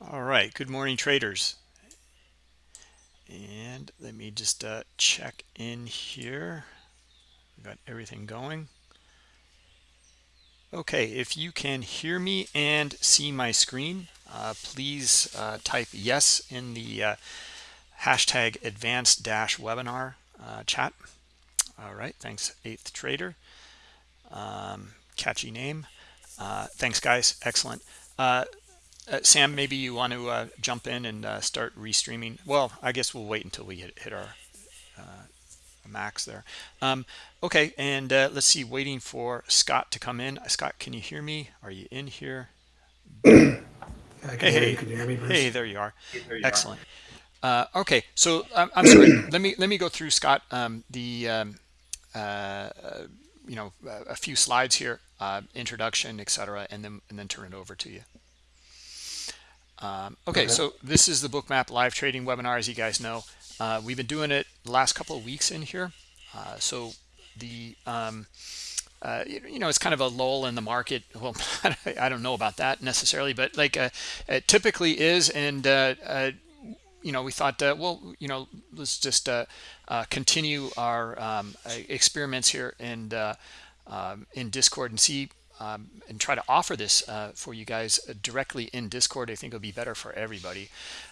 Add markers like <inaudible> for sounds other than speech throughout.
All right, good morning traders. And let me just uh, check in here. Got everything going. Okay, if you can hear me and see my screen, uh, please uh, type yes in the uh, hashtag advanced dash webinar uh, chat. All right, thanks, eighth trader. Um, catchy name. Uh, thanks, guys. Excellent. Uh, Sam, maybe you want to uh, jump in and uh, start restreaming. Well, I guess we'll wait until we hit, hit our uh, max there. Um, okay, and uh, let's see, waiting for Scott to come in. Scott, can you hear me? Are you in here? <clears throat> hey, hey, me, hey, there you are. Hey, there you Excellent. Are. Uh, okay, so um, I'm sorry. <clears throat> let me let me go through Scott um, the um, you know a few slides here, introduction, etc., and then and then turn it over to you. Um, okay, okay, so this is the bookmap live trading webinar, as you guys know. Uh, we've been doing it the last couple of weeks in here. Uh, so the, um, uh, you know, it's kind of a lull in the market. <laughs> Well, <laughs> I don't know about that necessarily, but like uh, it typically is. And, uh, uh, you know, we thought, well, you know, let's just continue our um, experiments here and um, in Discord and see um, and try to offer this uh, for you guys directly in Discord. I think it'll be better for everybody.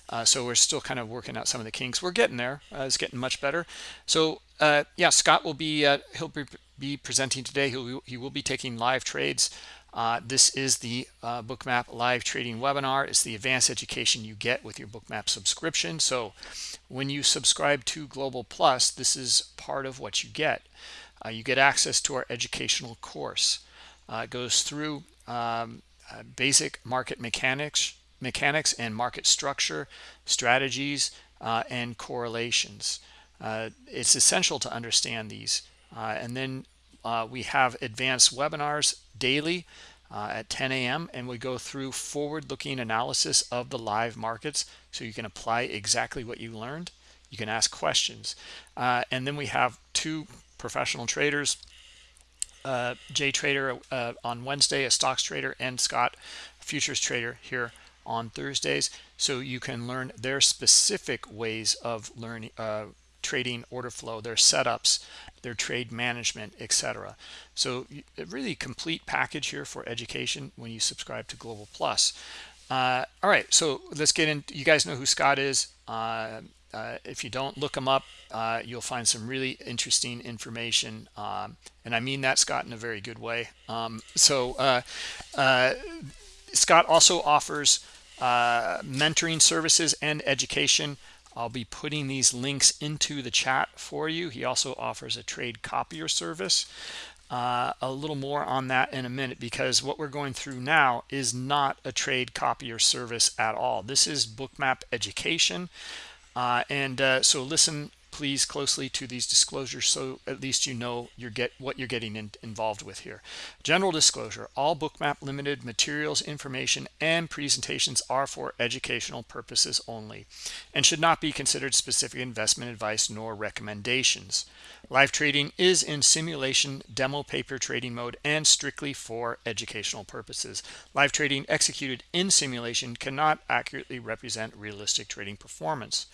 Uh, so we're still kind of working out some of the kinks. We're getting there. Uh, it's getting much better. So uh, yeah, Scott will be uh, he'll be, presenting today. He'll he will be taking live trades. Uh, this is the Bookmap live trading webinar. It's the advanced education you get with your Bookmap subscription. So when you subscribe to Global Plus, this is part of what you get. you get access to our educational course. Uh, goes through um, uh, basic market mechanics, mechanics and market structure, strategies, uh, and correlations. Uh, it's essential to understand these. Uh, and then uh, we have advanced webinars daily at 10 a.m. and we go through forward-looking analysis of the live markets so you can apply exactly what you learned. You can ask questions. and then we have two professional traders uh, Jay Trader uh, on Wednesday, a stocks trader, and Scott, futures trader here on Thursdays. So you can learn their specific ways of learning, uh, trading order flow, their setups, their trade management, etc. So a really complete package here for education when you subscribe to Global Plus. Uh, all right, so let's get in. You guys know who Scott is. Uh, if you don't look them up, uh, you'll find some really interesting information. Um, and I mean that, Scott, in a very good way. Um, so uh, uh Scott also offers uh, mentoring services and education. I'll be putting these links into the chat for you. He also offers a trade copier service. Uh, a little more on that in a minute because what we're going through now is not a trade copier service at all. This is bookmap education. Uh, and uh, so listen please closely to these disclosures so at least you know you get what you're getting in, involved with here. General disclosure, all Bookmap Limited materials, information, and presentations are for educational purposes only and should not be considered specific investment advice nor recommendations. Live trading is in simulation demo paper trading mode and strictly for educational purposes. Live trading executed in simulation cannot accurately represent realistic trading performance.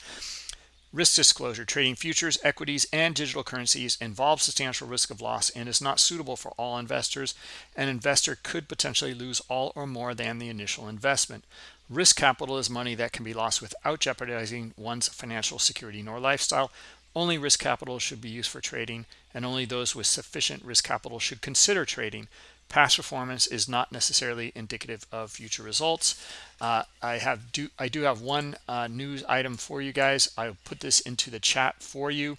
Risk disclosure, trading futures, equities, and digital currencies involves substantial risk of loss and is not suitable for all investors. An investor could potentially lose all or more than the initial investment. Risk capital is money that can be lost without jeopardizing one's financial security nor lifestyle. Only risk capital should be used for trading, and only those with sufficient risk capital should consider trading. Past performance is not necessarily indicative of future results. Uh, I have do I do have one uh, news item for you guys. I'll put this into the chat for you.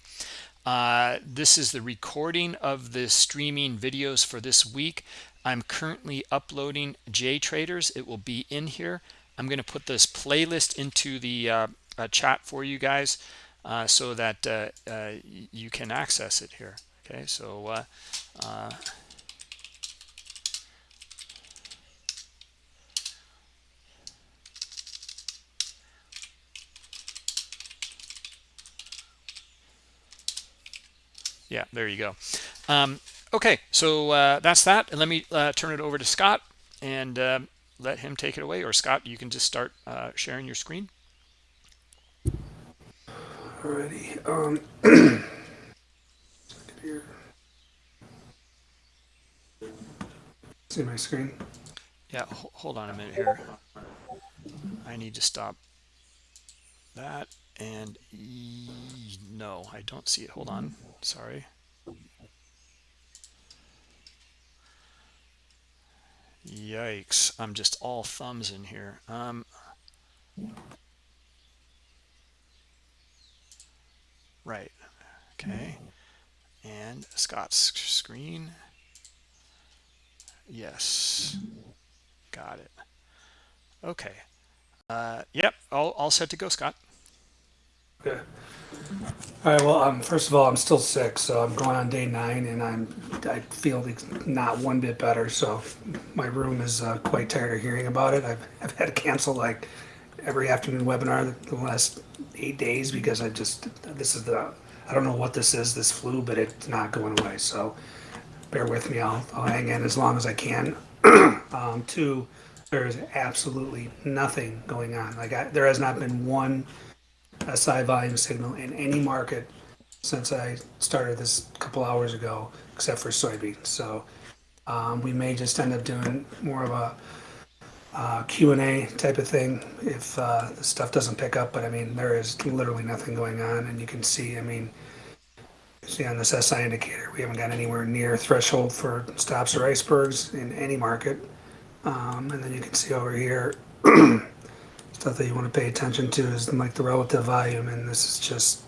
Uh, this is the recording of the streaming videos for this week. I'm currently uploading J Traders. It will be in here. I'm going to put this playlist into the uh, uh, chat for you guys uh, so that you can access it here. Okay, so yeah there you go um, okay so uh, that's that and let me uh, turn it over to scott and uh, let him take it away. Or Scott, you can just start uh, sharing your screen. Alrighty. Um, <clears throat> here. See my screen? Yeah, hold on a minute here. I need to stop that and no, I don't see it. Hold on. Sorry. Yikes. I'm just all thumbs in here. Um, right. Okay. And Scott's screen. Yes. Got it. Okay. Uh, yep. All, all set to go, Scott. Okay. All right. Well, um, first of all, I'm still sick, so I'm going on day nine, and I'm I feel not one bit better. So my room is uh, quite tired of hearing about it. I've I've had to cancel like every afternoon webinar the last eight days because I just this is the I don't know what this is this flu, but it's not going away. So bear with me. I'll I'll hang in as long as I can. <clears throat> um, two, there is absolutely nothing going on. Like I, there has not been one SI volume signal in any market since I started this a couple hours ago, except for soybeans. So um, we may just end up doing more of a uh, Q&A type of thing if uh, the stuff doesn't pick up. But I mean, there is literally nothing going on, and you can see. I mean, see on this SI indicator, we haven't got anywhere near threshold for stops or icebergs in any market. Um, and then you can see over here <clears throat> stuff that you want to pay attention to is like the relative volume, and this is just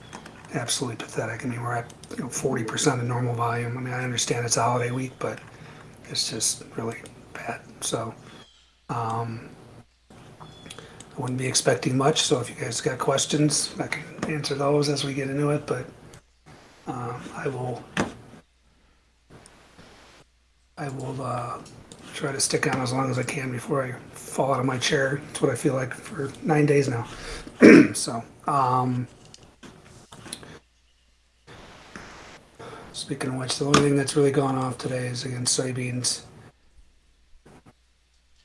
absolutely pathetic. I mean, we're at you know 40% of normal volume. I mean, I understand it's a holiday week, but it's just really bad. So, um, I wouldn't be expecting much. So, if you guys got questions, I can answer those as we get into it. But um, I will, I will uh, try to stick on as long as I can before I fall out of my chair. That's what I feel like for nine days now. <clears throat> so, um, speaking of which, the only thing that's really gone off today is against soybeans.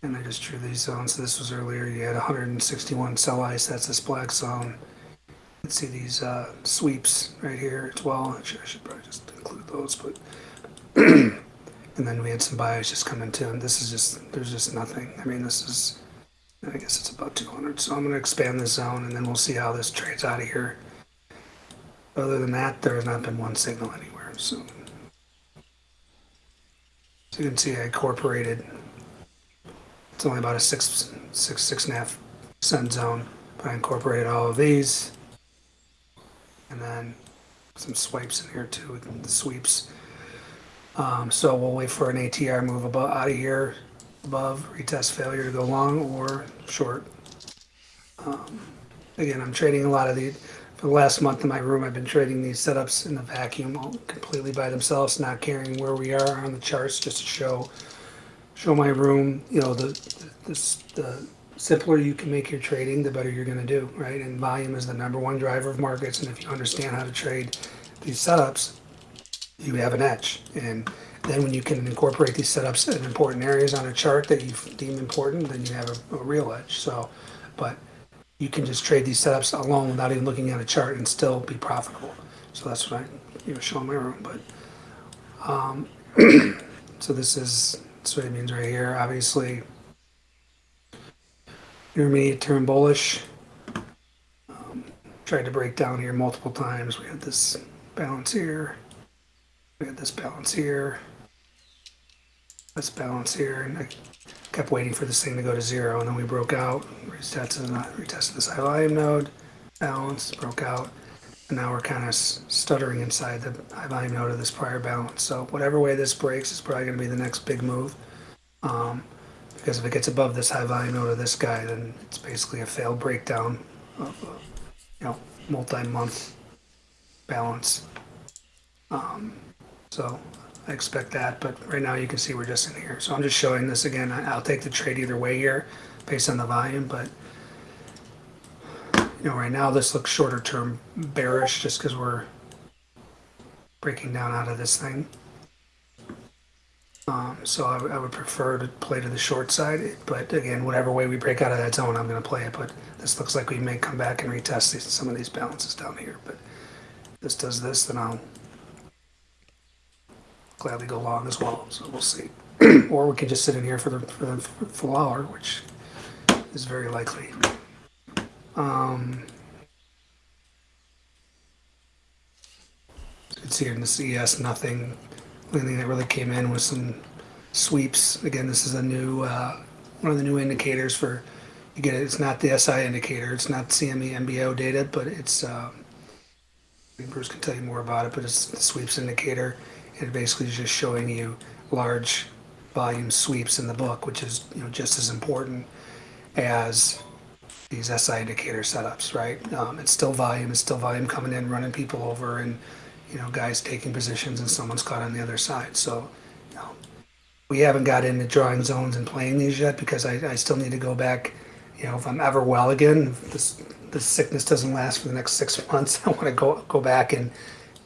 And I just drew these zones. So this was earlier. You had 161 sell ice. That's this black zone. Let's see these uh, sweeps right here as well. Should, I should probably just include those, but <clears throat> and then we had some buyers just come into and this is just there's just nothing. I mean this is i guess it's about 200 so i'm going to expand the zone and then we'll see how this trades out of here. Other than that there has not been one signal anywhere so. So you can see i incorporated it's only about a six six six and a half cent zone. But i incorporated all of these and then some swipes in here too with the sweeps um, so we'll wait for an ATR move above, out of here above, retest failure to go long or short. Um, again, I'm trading a lot of the, for the last month in my room, I've been trading these setups in the vacuum all completely by themselves, not caring where we are on the charts, just to show, show my room, you know, the, the, the simpler you can make your trading, the better you're going to do, right? And volume is the number one driver of markets. And if you understand how to trade these setups, you have an edge. And then when you can incorporate these setups in important areas on a chart that you deem important, then you have a, a real edge. So, but you can just trade these setups alone without even looking at a chart and still be profitable. So that's what I you know show in my room. But um, <clears throat> so this is what it means right here. Obviously, intermediate term bullish. Um, tried to break down here multiple times. We had this balance here. We had this balance here, this balance here, and I kept waiting for this thing to go to zero, and then we broke out, retested, retested this high volume node, balance, broke out, and now we're kind of stuttering inside the high volume node of this prior balance. So whatever way this breaks is probably going to be the next big move. Um, because if it gets above this high volume node of this guy, then it's basically a failed breakdown of a, you know, multi-month balance. Um, so I expect that, but right now you can see we're just in here. So I'm just showing this again. I'll take the trade either way here based on the volume, but you know, right now this looks shorter term bearish just because we're breaking down out of this thing. Um, so I, would- I would prefer to play to the short side. But again, whatever way we break out of that zone, I'm going to play it. But this looks like we may come back and retest these, some of these balances down here. But if this does this, then I'll gladly go long as well. So we'll see. <clears throat> or we can just sit in here for the, for the full hour, which is very likely. Um, you can see here in the CES, nothing. The only thing that really came in was some sweeps. Again, this is a new uh, one of the new indicators for you get it. It's not the SI indicator. It's not CME MBO data, but it's uh, Bruce can tell you more about it. But it's the sweeps indicator. It basically is just showing you large volume sweeps in the book, which is you know just as important as these SI indicator setups, right? Um, it's still volume. It's still volume coming in, running people over, and you know guys taking positions, and someone's caught on the other side. So you know, we haven't got into drawing zones and playing these yet because I, I still need to go back. You know, if I'm ever well again, if this this sickness doesn't last for the next six <laughs> months, I want to go go back and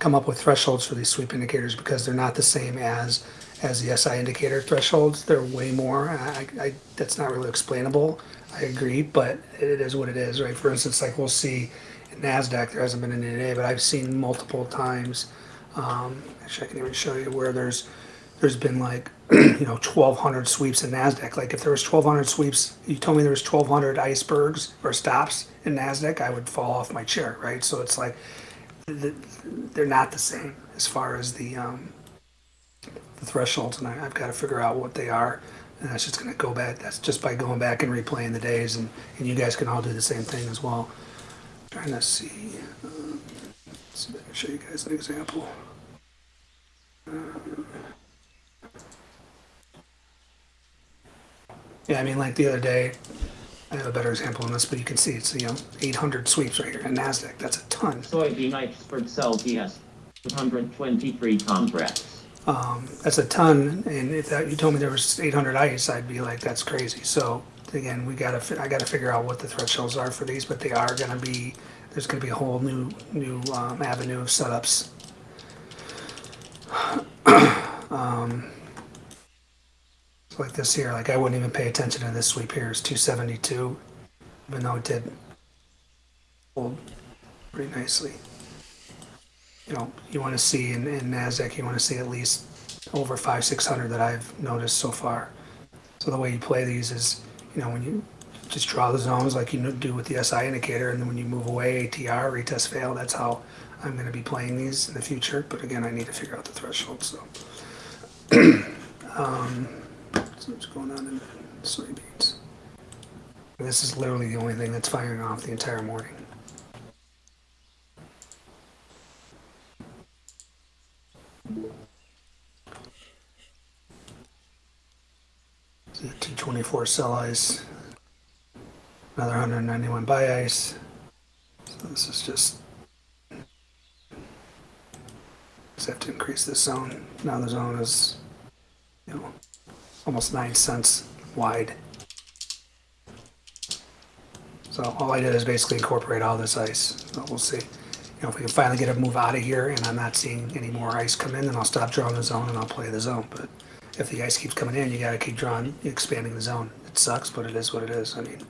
come up with thresholds for these sweep indicators because they're not the same as as the SI indicator thresholds. They're way more. I, I, that's not really explainable. I agree, but it is what it is, right? For instance, like we'll see in NASDAQ, there hasn't been any today, but I've seen multiple times. Um, actually, I can even show you where there's there's been like <clears throat> you know 1200 sweeps in nasdaq like if there was 1200 sweeps you told me there was 1200 icebergs or stops in nasdaq i would fall off my chair right so it's like they're not the same as far as the um, the thresholds, and I, have got to figure out what they are. And that's just going to go back. That's just by going back and replaying the days, and, and you guys can all do the same thing as well. I'm trying to see. Uh, show you guys an example. Uh, yeah, I mean, like the other day, a better example on this, but you can see it's you know 800 sweeps right here in Nasdaq. That's a ton. Soybean iceberg Celsius, 223 contracts. Um, that's a ton, and if that, you told me there was 800 ice, I'd be like, that's crazy. So again, we gotta, I gotta figure out what the thresholds are for these, but they are gonna be, there's gonna be a whole new, new um, avenue of setups. <clears throat> um, like this here, like I wouldn't even pay attention to this sweep here. It's 272, even though it did hold pretty nicely you know, you want to see in, in NASDAQ, you want to see at least over five, 600 that I've noticed so far. So the way you play these is, you know, when you just draw the zones like you do with the SI indicator, and then when you move away, ATR, retest fail, that's how I'm going to be playing these in the future. But again, I need to figure out the threshold. So, <clears throat> um, so what's going on in the soybeans? This is literally the only thing that's firing off the entire morning. 224 sell ice, another 191 buy ice. So this is just, just have to increase this zone. Now the zone is, you know, almost nine cents wide. So all I did is basically incorporate all this ice. We'll see. You know, if we can finally get a move out of here and I'm not seeing any more ice come in, then I'll stop drawing the zone and I'll play the zone. But if the ice keeps coming in, you got to keep drawing, expanding the zone. It sucks, but it is what it is. I mean,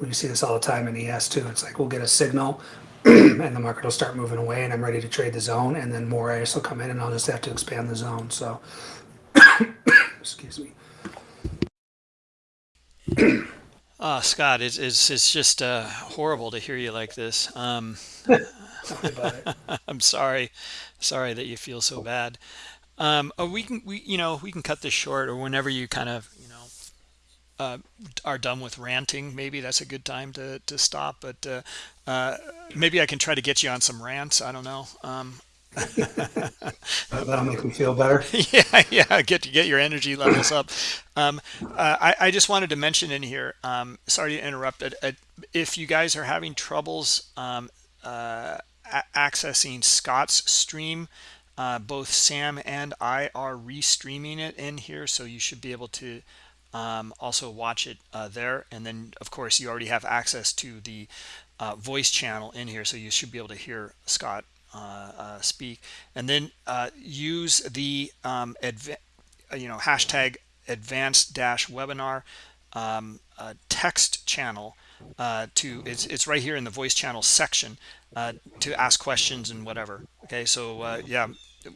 we see this all the time in ES too. It's like we'll get a signal <clears throat> and the market will start moving away and I'm ready to trade the zone and then more ice will come in and I'll just have to expand the zone. So, excuse me. Uh, <clears throat> Scott, it's, it's, it's just uh, horrible to hear you like this. Um, <laughs> I'm sorry, sorry that you feel so bad. Um, oh, we can, we, you know, we can cut this short or whenever you kind of, you know, uh, are done with ranting. Maybe that's a good time to, to stop, but uh, uh, maybe I can try to get you on some rants. I don't know. Um, That'll make me feel better. <laughs> yeah, yeah. Get to get your energy levels up. Um, uh, I, I just wanted to mention in here. Um, sorry to interrupt. Uh, if you guys are having troubles um, uh, accessing Scott's stream, uh, both Sam and I are restreaming it in here, so you should be able to um, also watch it uh, there. And then, of course, you already have access to the uh, voice channel in here, so you should be able to hear Scott speak. And then uh, use the um, uh, you know hashtag advanced dash webinar um, uh, text channel uh, to it's it's right here in the voice channel section uh, to ask questions and whatever. Okay, so uh, yeah,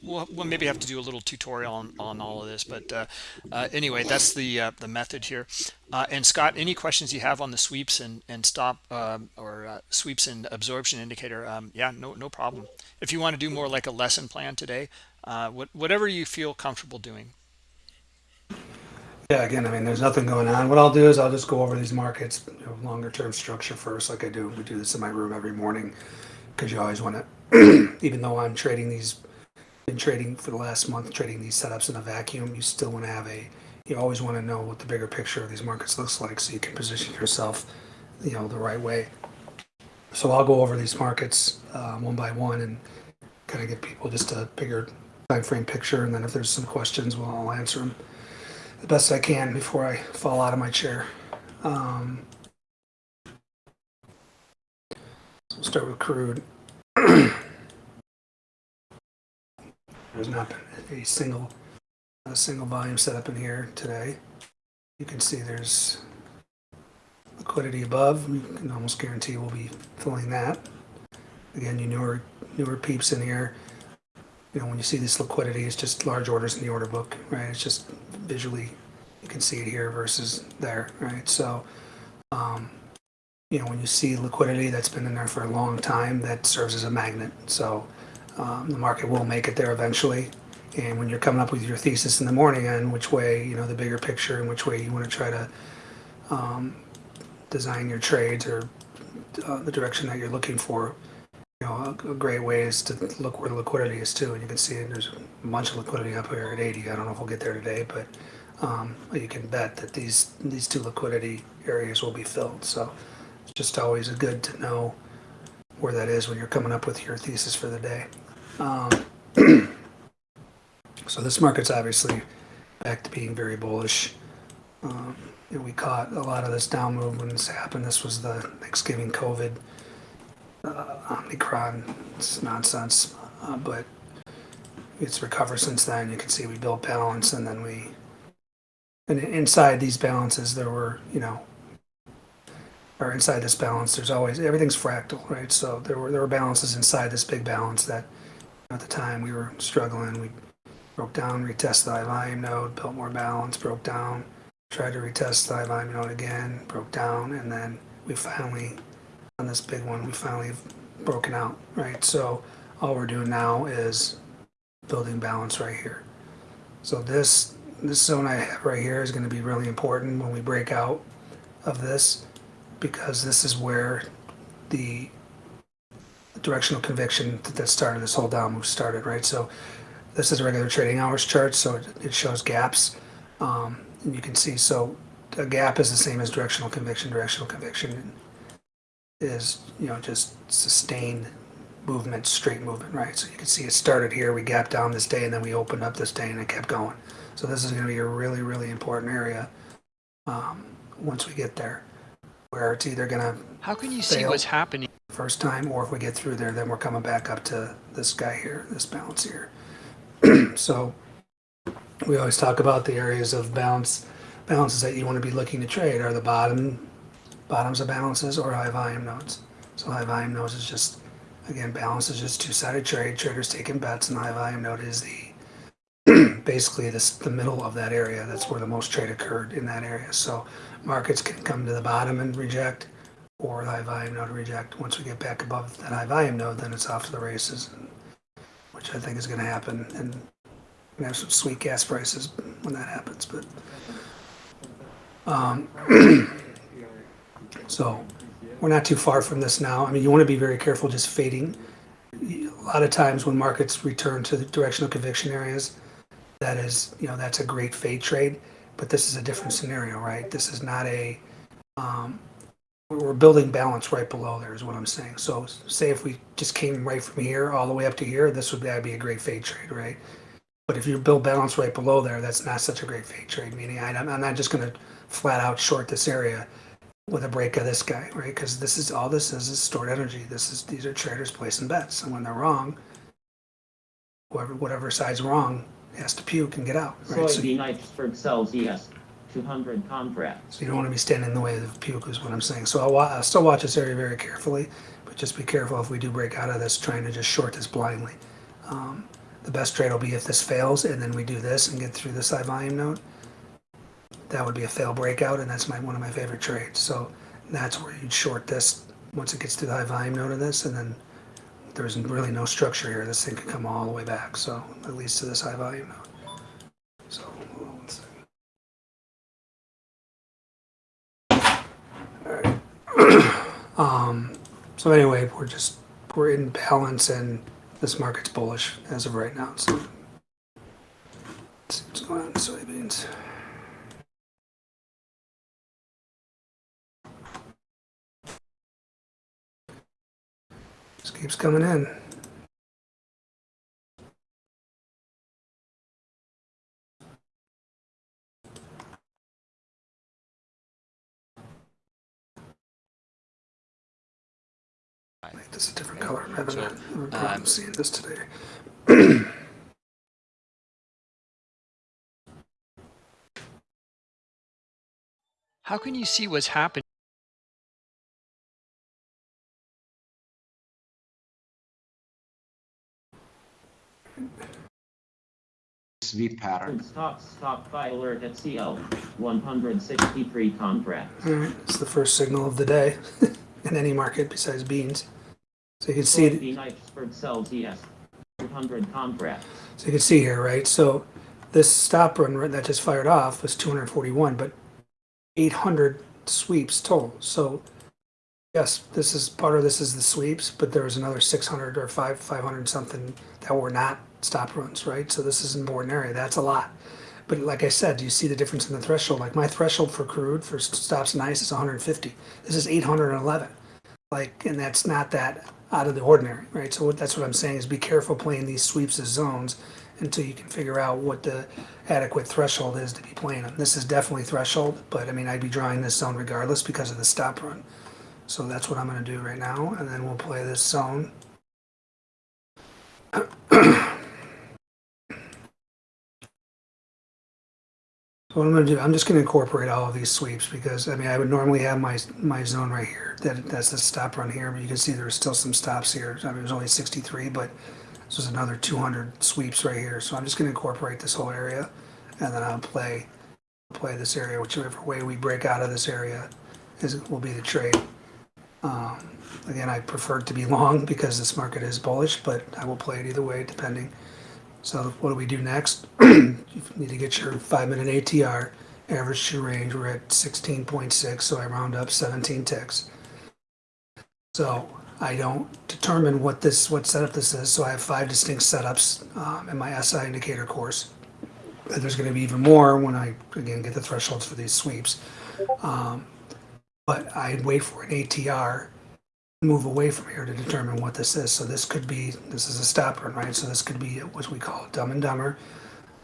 we'll, we'll maybe have to do a little tutorial on, on all of this, but uh, uh, anyway, that's the uh, the method here. Uh, and Scott, any questions you have on the sweeps and and stop um, or uh, sweeps and absorption indicator? Um, yeah, no no problem. If you want to do more like a lesson plan today, uh, what, whatever you feel comfortable doing. Yeah, again, I mean, there's nothing going on. What I'll do is I'll just go over these markets, you know, longer term structure first, like I do. We do this in my room every morning because you always want <clears throat> to, even though I'm trading these, been trading for the last month, trading these setups in a vacuum, you still want to have a, you always want to know what the bigger picture of these markets looks like so you can position yourself, you know, the right way. So I'll go over these markets um, one by one and kind of give people just a bigger time frame picture. And then if there's some questions, well, I'll answer them the best I can before I fall out of my chair. Um, so we'll start with crude. <clears throat> There's not been a single a single volume set up in here today. You can see there's liquidity above. You can almost guarantee we'll be filling that. Again, you newer newer peeps in here. You know, when you see this liquidity, it's just large orders in the order book, right? It's just visually, you can see it here versus there, right? So, um, you know, when you see liquidity that's been in there for a long time, that serves as a magnet. So um, the market will make it there eventually. And when you're coming up with your thesis in the morning on which way, you know, the bigger picture and which way you want to try to um, design your trades or uh, the direction that you're looking for, you know, a, a great way is to look where the liquidity is too. And you can see there's a bunch of liquidity up here at 80. I don't know if we'll get there today, but um, you can bet that these these two liquidity areas will be filled. So it's just always a good to know where that is when you're coming up with your thesis for the day. Um, <clears throat> so this market's obviously back to being very bullish. Um, we caught a lot of this down move when this happened. This was the Thanksgiving COVID uh, Omicron it's nonsense, uh, but it's recovered since then. You can see we built balance, and then we, and inside these balances, there were, you know, or inside this balance, there's always everything's fractal, right? So there were there were balances inside this big balance that, at the time, we were struggling. We broke down, retested the high volume node, built more balance, broke down, tried to retest the high volume node again, broke down, and then we finally on this big one, we finally broken out, right? So all we're doing now is building balance right here. So this this zone I have right here is going to be really important when we break out of this because this is where the directional conviction that started this whole down move started, right? So this is a regular trading hours chart, so it, shows gaps. Um, you can see, so a gap is the same as directional conviction, directional conviction is, you know, just sustained movement, straight movement, right? So you can see it started here, we gapped down this day, and then we opened up this day, and it kept going. So this is going to be a really, really important area um, once we get there, where it's either going to How can you see what's happening? first time, or if we get through there, then we're coming back up to this guy here, this bounce here. <clears throat> so we always talk about the areas of bounce balances that you want to be looking to trade are the bottom, bottoms of balances or high volume nodes. So high volume nodes is just, again, balance is just two-sided trade, traders taking bets, and high volume node is the, <clears throat> basically this, the middle of that area. That's where the most trade occurred in that area. So markets can come to the bottom and reject, or the high volume node reject. Once we get back above that high volume node, then it's off to the races, which I think is going to happen. And we have some sweet gas prices when that happens. But um, <clears throat> so we're not too far from this now. I mean, you want to be very careful just fading. A lot of times when markets return to the directional conviction areas, that is, you know, that's a great fade trade. But this is a different scenario, right? This is not a um, we're building balance right below there is what I'm saying. So say if we just came right from here all the way up to here, this would that'd be a great fade trade, right? But if you build balance right below there, that's not such a great fade trade. Meaning I, I'm not just going to flat out short this area with a break of this guy, right? Because this is all this is is stored energy. This is these are traders placing bets, and when they're wrong, whoever whatever side's wrong has to puke and get out, right? So iceberg sells ES 200 contracts. So you don't want to be standing in the way of the puke is what I'm saying. So I'll, I'll still watch this area very carefully, but just be careful if we do break out of this, trying to just short this blindly. Um, the best trade will be if this fails and then we do this and get through this high volume node. That would be a fail breakout, and that's my one of my favorite trades. So that's where you'd short this once it gets to the high volume node of this, and then there's really no structure here. This thing could come all the way back. So at least to this high volume. So one second. <clears throat> Um, so anyway, we're just, we're in balance and this market's bullish as of right now, so. Let's see what's going on in soybeans. Keeps coming in. Make this a different color. A having a problem um, seeing this today. How can you see what's happening? Sweep pattern. Stock stockpile alert at CL 163 contracts. All right, it's the first signal of the day <laughs> in any market besides beans. So you can see, Soybean iceberg sells ES 200 contracts. so you can see here, right? So this stop run that just fired off was 241, but 800 sweeps total. So yes, this is part of this is the sweeps, but there was another 600 or 5 500 something that were not stop runs, right? So this is an important area. That's a lot. But like I said, do you see the difference in the threshold? Like my threshold for crude for stops and ice is 150. This is 811. Like, and that's not that out of the ordinary, right? So what, that's what I'm saying is be careful playing these sweeps as zones until you can figure out what the adequate threshold is to be playing them. This is definitely threshold, but I mean, I'd be drawing this zone regardless because of the stop run. So that's what I'm gonna do right now, and then we'll play this zone. <clears throat> what I'm gonna do, I'm just gonna incorporate all of these sweeps because, I mean, I would normally have my, my zone right here. That, that's the stop run here, but you can see there's still some stops here. I mean, it was only sixty-three, but this was another two hundred sweeps right here. So I'm just gonna incorporate this whole area and then I'll play, play this area, whichever way we break out of this area is, will be the trade. Um, again, I prefer it to be long <laughs> because this market is bullish, but I will play it either way depending. So what do we do next? <clears throat> you need to get your five minute ATR, average true range. We're at 16.6, so I round up 17 ticks. So I don't determine what this what setup this is. So I have five distinct setups um, in my SI indicator course. And there's going to be even more when I again get the thresholds for these sweeps. Um, but I wait for an ATR move away from here to determine what this is. So this could be, this is a stop run, right? So this could be what we call dumb and dumber.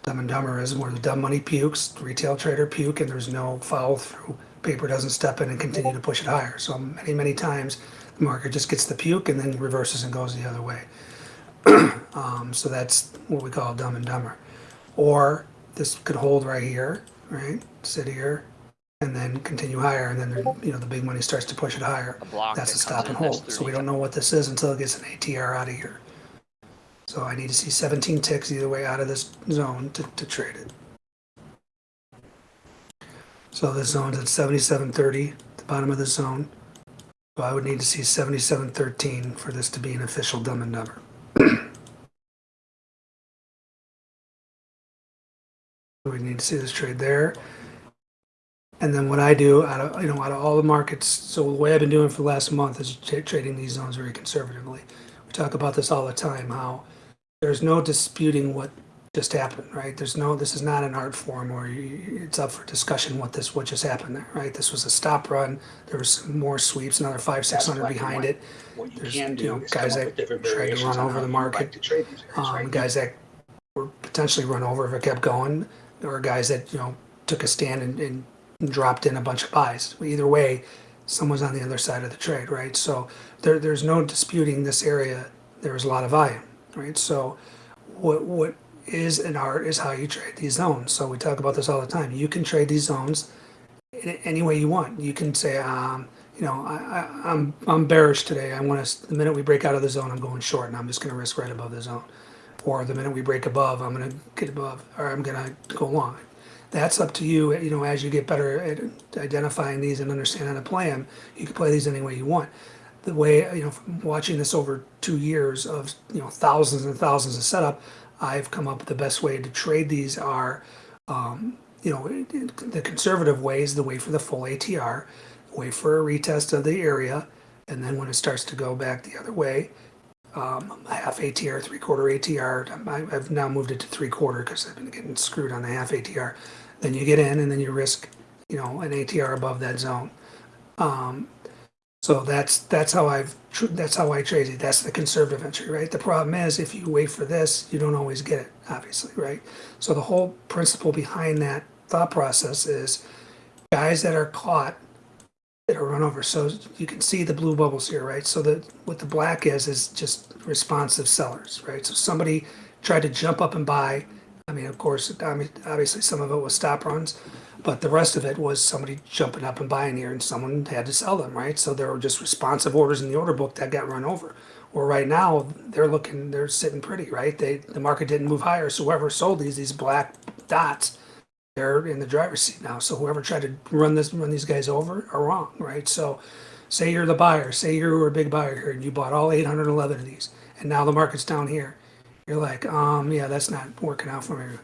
Dumb and dumber is where the dumb money pukes, retail trader puke, and there's no follow through. Paper doesn't step in and continue to push it higher. So many, many times the market just gets the puke and then reverses and goes the other way. <clears throat> um, so that's what we call dumb and dumber. Or this could hold right here, right? Sit here, and then continue higher, and then you know the big money starts to push it higher. That's a stop and hold. So we don't know what this is until it gets an ATR out of here. So I need to see 17 ticks either way out of this zone to, to trade it. So this zone's at 77.30, the bottom of the zone. So I would need to see 77.13 for this to be an official dumb and dumber. <clears throat> We need to see this trade there. And then what I do out of, you know, out of all the markets, so the way I've been doing for the last month is tra- trading these zones very conservatively. We talk about this all the time, how there's no disputing what just happened, right? There's no, this is not an art form or you, it's up for discussion what this, what just happened there, right? This was a stop run. There was more sweeps, another five, six hundred behind it. What you There's, can you know, do guys that tried to run over the market. like to trade these areas, Um, right? guys that were potentially run over if it kept going, or guys that you know took a stand and, and dropped in a bunch of buys. Either way, someone's on the other side of the trade, right? So there, there's no disputing this area. There was a lot of volume, right? So what what is an art is how you trade these zones. So we talk about this all the time. You can trade these zones in any way you want. You can say, um, you know, I, I, I'm I'm bearish today. I want to. The minute we break out of the zone, I'm going short, and I'm just going to risk right above the zone. Or the minute we break above, I'm going to get above, or I'm going to go long. That's up to you. You know, as you get better at identifying these and understanding how to play them, you can play these any way you want. The way you know, watching this over two years of you know thousands and thousands of setup, I've come up with the best way to trade these are, um, you know, the conservative way is the way for the full ATR, wait for a retest of the area, and then when it starts to go back the other way, um, half ATR, three quarter ATR. I've now moved it to three quarter because I've been getting screwed on the half ATR. Then you get in, and then you risk, you know, an ATR above that zone. Um, so that's that's how I've that's how I trade it. That's the conservative entry, right? The problem is if you wait for this, you don't always get it, obviously, right? So the whole principle behind that thought process is guys that are caught that are run over. So you can see the blue bubbles here, right? So that what the black is is just responsive sellers, right? So somebody tried to jump up and buy. I mean, of course, I mean, obviously some of it was stop runs, but the rest of it was somebody jumping up and buying here, and someone had to sell them, right? So there were just responsive orders in the order book that got run over. Or right now they're looking, they're sitting pretty, right? They the market didn't move higher, so whoever sold these these black dots they're in the driver's seat now. So whoever tried to run this run these guys over are wrong, right? So say you're the buyer, say you were a big buyer here and you bought all 811 of these, and now the market's down here. You're like, um, yeah, that's not working out for me.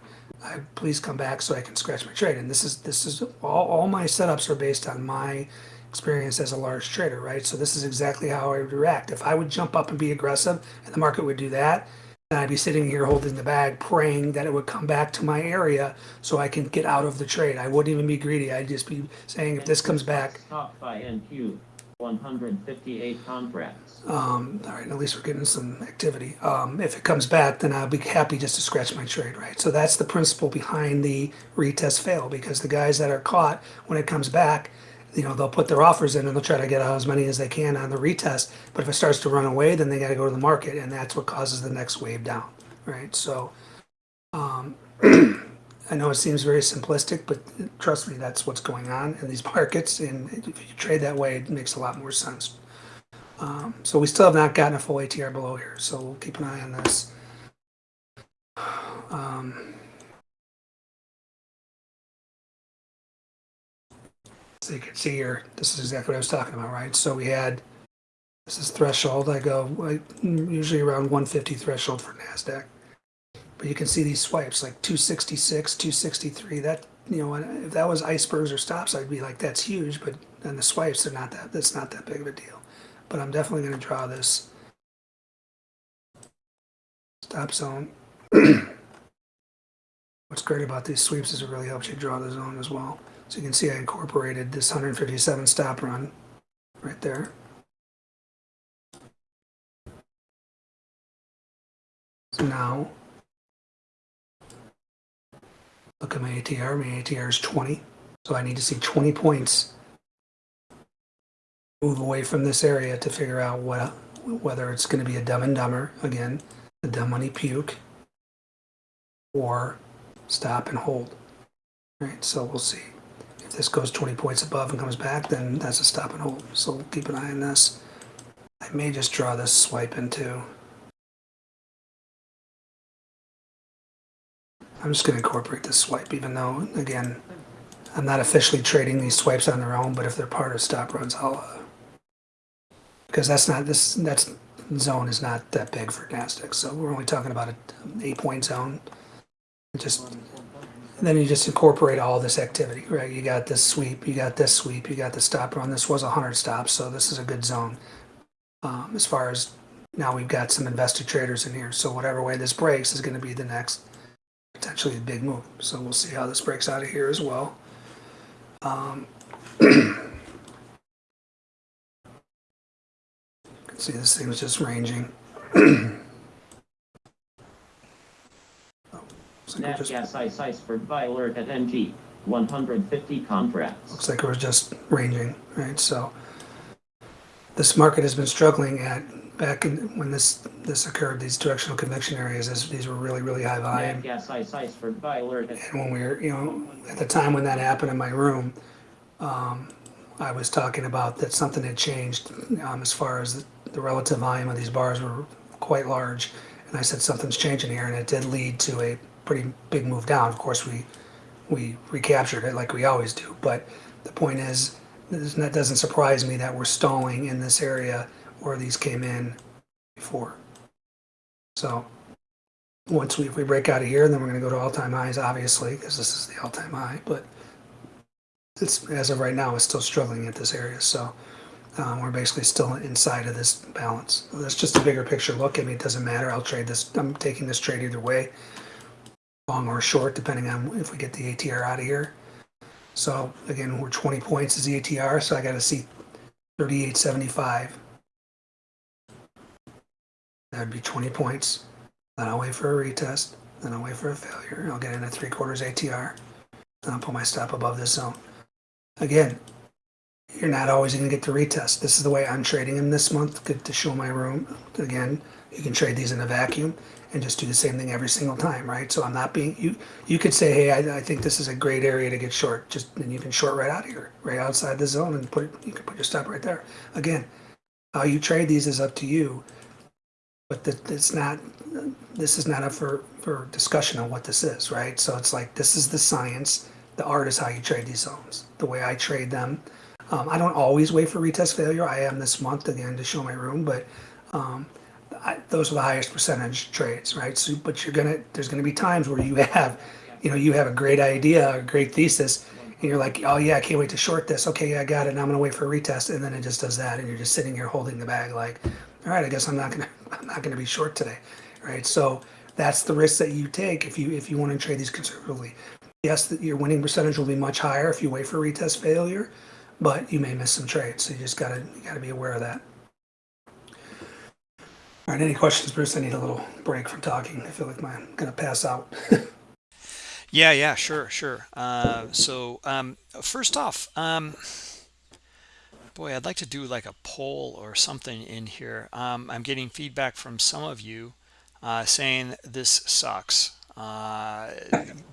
I, please come back so I can scratch my trade. And this is this is all, all my setups are based on my experience as a large trader, right? So this is exactly how I would react. If I would jump up and be aggressive and the market would do that, and I'd be sitting here holding the bag, praying that it would come back to my area so I can get out of the trade. I wouldn't even be greedy. I'd just be saying, if this comes back, Stop buy NQ, 158 contracts. um, all right, at least we're getting some activity. Um, if it comes back, then I'll be happy just to scratch my trade, right? So that's the principle behind the retest fail because the guys that are caught when it comes back, you know, they'll put their offers in and they'll try to get out as many as they can on the retest. But if it starts to run away, then they got to go to the market, and that's what causes the next wave down, right? So, um, <clears throat> I know it seems very simplistic, but trust me, that's what's going on in these markets. And if you trade that way, it makes a lot more sense. Um, so we still have not gotten a full ATR below here, so we'll keep an eye on this. Um, so you can see here, this is exactly what I was talking about, right? So we had this is threshold. I go like, usually around 150 threshold for Nasdaq, but you can see these swipes like 266, 263. That you know, if that was icebergs or stops, I'd be like, that's huge. But then the swipes, they're not that. That's not that big of a deal. But I'm definitely going to draw this stop zone. <clears throat> What's great about these sweeps is it really helps you draw the zone as well. So you can see I incorporated this 157 stop run right there. So now, look at my ATR. My ATR is 20. So I need to see 20 points move away from this area to figure out what whether it's going to be a dumb and dumber again, the dumb money puke, or stop and hold. Right, so we'll see. If this goes 20 points above and comes back, then that's a stop and hold. So keep an eye on this. I may just draw this swipe into. I'm just going to incorporate this swipe, even though, again, I'm not officially trading these swipes on their own, but if they're part of stop runs, I'll, uh, because that's not, this, that's, zone is not that big for Nasdaq, so we're only talking about an eight point zone. Just, then you just incorporate all this activity, right? You got this sweep, you got this sweep, you got the stop run. This was a hundred stops, so this is a good zone. Um, as far as now we've got some investor traders in here, so whatever way this breaks is gonna be the next potentially a big move. So we'll see how this breaks out of here as well. Um, you <clears throat> can see this thing was just ranging. <clears throat> Oh, like we're just- gas ice iceberg buy alert at NG, 150 contracts. looks like it was just ranging, right? So this market has been struggling at back in when this this occurred, these directional conviction areas, this, these were really really high volume. Nat gas ice ice for alert And when we were, you know, at the time when that happened in my room, um, I was talking about that something had changed um, as far as the, the relative volume of these bars were quite large. And I said something's changing here, and it did lead to a pretty big move down. Of course, we we recaptured it like we always do. But the point is, that doesn't surprise me that we're stalling in this area where these came in before. So once we, if we break out of here, then we're going to go to all-time highs, obviously, because this is the all-time high. But it's as of right now, it's still struggling at this area. So um, we're basically still inside of this balance. That's just a bigger picture look. I mean, it doesn't matter. I'll trade this. I'm taking this trade either way, long or short, depending on if we get the ATR out of here. So again, we're 20 points is the ATR, so I got to see 38.75. That'd be 20 points. Then I'll wait for a retest. Then I'll wait for a failure. I'll get in at three quarters ATR. Then I'll put my stop above this zone. Again, you're not always going to get the retest. This is the way I'm trading them this month good to show my room. Again, you can trade these in a vacuum and just do the same thing every single time, right? So I'm not being you. You could say, hey, I, I think this is a great area to get short. Just and you can short right out here, right outside the zone, and put you can put your stop right there. Again, how you trade these is up to you, but it's not. This is not up for for discussion on what this is, right? So it's like this is the science. The art is how you trade these zones. The way I trade them. Um, I don't always wait for retest failure. I am this month again to show my room, but um, I, those are the highest percentage trades, right? So, but you're gonna there's gonna be times where you have, you know, you have a great idea, a great thesis, and you're like, oh yeah, I can't wait to short this. Okay, yeah, I got it. Now I'm gonna wait for a retest, and then it just does that, and you're just sitting here holding the bag, like, all right, I guess I'm not gonna I'm not gonna be short today, right? So that's the risk that you take if you if you want to trade these conservatively. Yes, that your winning percentage will be much higher if you wait for retest failure, but you may miss some trades. So you just gotta gotta be aware of that. All right, any questions, Bruce? I need a little break from talking. I feel like my, I'm gonna pass out. <laughs> Yeah, yeah, sure, sure. Uh, so um, first off, um, boy, I'd like to do like a poll or something in here. Um, I'm getting feedback from some of you uh, saying this sucks. Uh,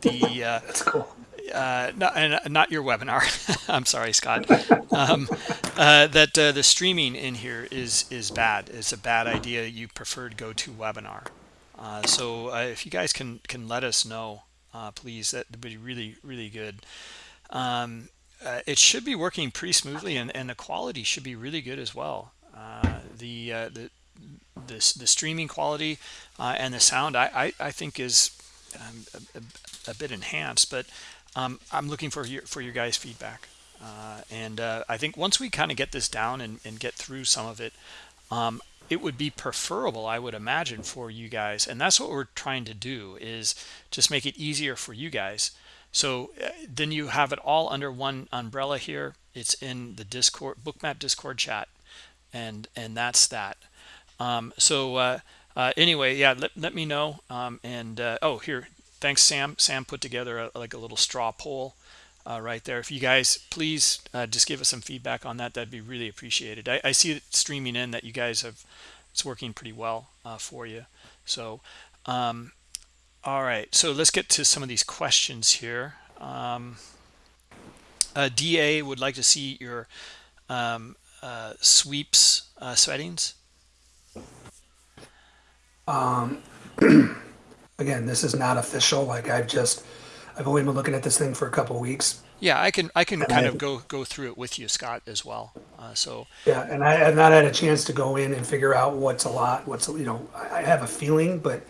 the <laughs> uh, That's cool. uh, not, and not your webinar. <laughs> I'm sorry, Scott. Um, uh, that uh, the streaming in here is is bad. It's a bad idea. You preferred go to webinar. Uh, so uh, if you guys can can let us know, uh, please, that would be really really good. Um, uh, it should be working pretty smoothly, and, and the quality should be really good as well. Uh, the uh, the the the streaming quality uh, and the sound, I I, I think is um, a, a, a bit enhanced, but um, I'm looking for your for your guys' feedback. Uh, and uh, I think once we kind of get this down and, and get through some of it, um, it would be preferable, I would imagine, for you guys. And that's what we're trying to do is just make it easier for you guys. So uh, then you have it all under one umbrella here. It's in the Discord, Bookmap Discord chat. And, and that's that. Um, so uh, uh, anyway, yeah, let, let me know. Um, and uh, oh, here, thanks, Sam. Sam put together a, like a little straw poll uh, right there. If you guys please uh, just give us some feedback on that, that'd be really appreciated. I, I see it streaming in that you guys have it's working pretty well for you. So, um, all right. So let's get to some of these questions here. Um, uh, DA would like to see your um, uh, sweeps uh, settings. Um, <clears throat> again, this is not official. Like I've just, I've only been looking at this thing for a couple of weeks. Yeah, I can I can And kind I- of go go through it with you, Scott, as well. Uh, so Yeah, and I have not had a chance to go in and figure out what's a lot, what's, you know, I I have a feeling, but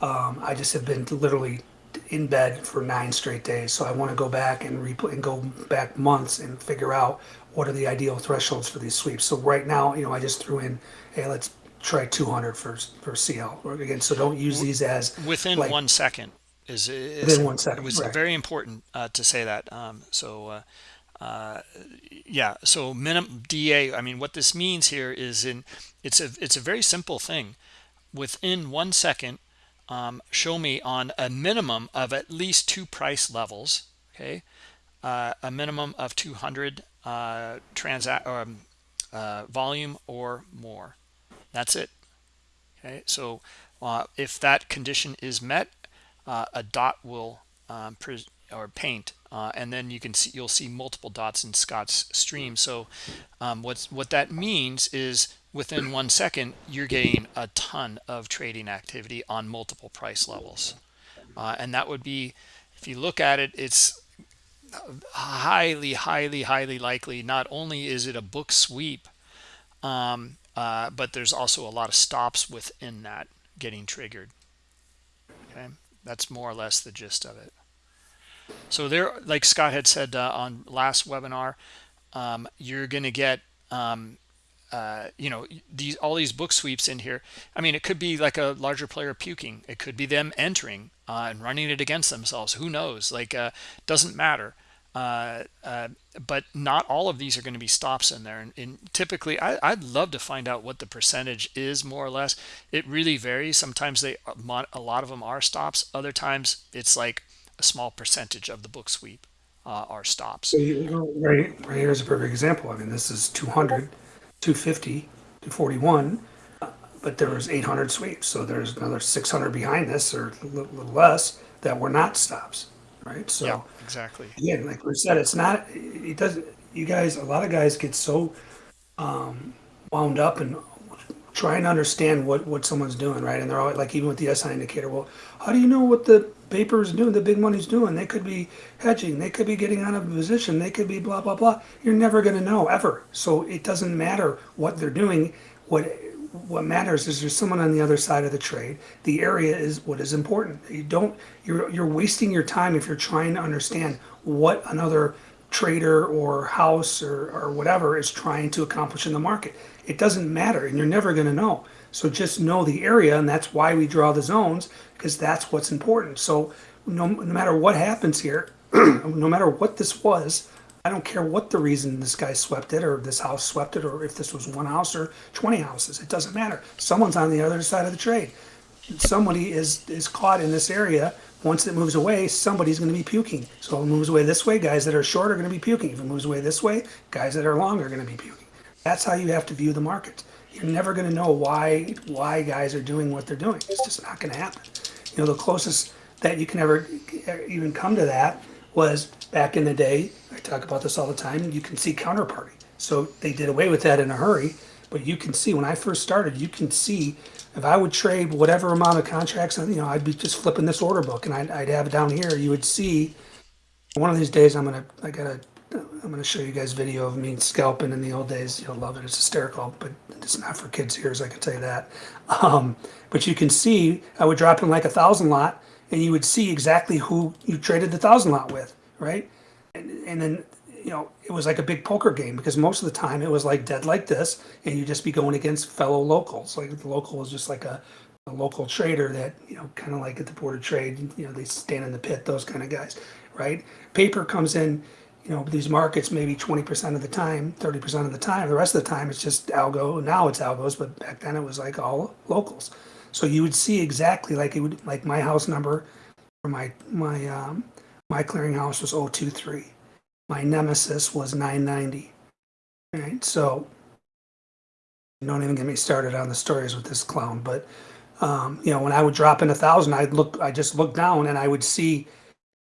um, I just have been literally in bed for nine straight days. So I want to go back and replay and go back months and figure out what are the ideal thresholds for these sweeps. So right now, you know, I just threw in, hey, let's try 200 for for CL. Again, so don't use these as within like- one second is, is Within one second, It was right. very important uh, to say that. Um, so uh, uh, yeah, so minimum DA. I mean, what this means here is in it's a it's a very simple thing. Within one second, um, show me on a minimum of at least two price levels. Okay, uh, a minimum of 200 uh, transact um, uh, volume or more. That's it. Okay, so uh, if that condition is met, uh, a dot will um, or paint, uh, and then you can see you'll see multiple dots in Scott's stream. So um, what's what that means is within one second you're getting a ton of trading activity on multiple price levels, uh, and that would be if you look at it, it's highly, highly, highly likely. Not only is it a book sweep, um, uh, but there's also a lot of stops within that getting triggered. Okay, that's more or less the gist of it. So there, like Scott had said uh, on last webinar, um, you're going to get, um, uh, you know, these all these book sweeps in here. I mean, it could be like a larger player puking. It could be them entering uh, and running it against themselves. Who knows? Like, uh, doesn't matter. Uh, uh, but not all of these are going to be stops in there. And, and typically, I, would love to find out what the percentage is more or less. It really varies. Sometimes they a lot of them are stops. Other times it's like a small percentage of the book sweep are stops. So you know, right, right here's a perfect example. I mean, this is 200, 250, to 41, but there was 800 sweeps. So there's another 600 behind this or a little, little less that were not stops right? So yeah, exactly. Again, like we said, it's not. It doesn't. You guys, a lot of guys get so um, wound up and trying to understand what what someone's doing, right? And they're always like, even with the SI indicator, well, how do you know what the paper is doing? The big money's doing? They could be hedging. They could be getting out of a position. They could be blah blah blah. You're never going to know ever. So it doesn't matter what they're doing. What what matters is there's someone on the other side of the trade. The area is what is important. You don't you're you're wasting your time if you're trying to understand what another trader or house or, or whatever is trying to accomplish in the market. It doesn't matter and you're never going to know. So just know the area and that's why we draw the zones because that's what's important. So no, no matter what happens here, <clears throat> no matter what this was, I don't care what the reason this guy swept it or this house swept it or if this was one house or 20 houses. It doesn't matter. Someone's on the other side of the trade. Somebody is, is caught in this area. Once it moves away, somebody's going to be puking. So it moves away this way, guys that are short are going to be puking. If it moves away this way, guys that are long are going to be puking. That's how you have to view the market. You're never going to know why why guys are doing what they're doing. It's just not going to happen. You know, the closest that you can ever even come to that was back in the day, I talk about this all the time, you can see counterparty. So they did away with that in a hurry, but you can see, when I first started, you can see if I would trade whatever amount of contracts, you know, I'd be just flipping this order book and I'd, I'd have it down here, you would see, one of these days I'm gonna, I gotta, I'm gonna show you guys video of me scalping in the old days, you'll love it, it's hysterical, but it's not for kids' ears, I can tell you that. Um, but you can see, I would drop in like a thousand lot, and you would see exactly who you traded the thousand lot with, right? And, and then, you know, it was like a big poker game because most of the time it was like dead like this, and you'd just be going against fellow locals. Like the local was just like a, a local trader that, you know, kind of like at the board of trade, you know, they stand in the pit, those kind of guys, right? Paper comes in, you know, these markets maybe 20% of the time, 30% of the time. The rest of the time it's just algo. Now it's algos, but back then it was like all locals. So you would see exactly like it would like my house number for my my um, my clearinghouse was 023. My nemesis was 990. Right. So don't even get me started on the stories with this clown. But um, you know, when I would drop in a thousand, I'd look I just look down and I would see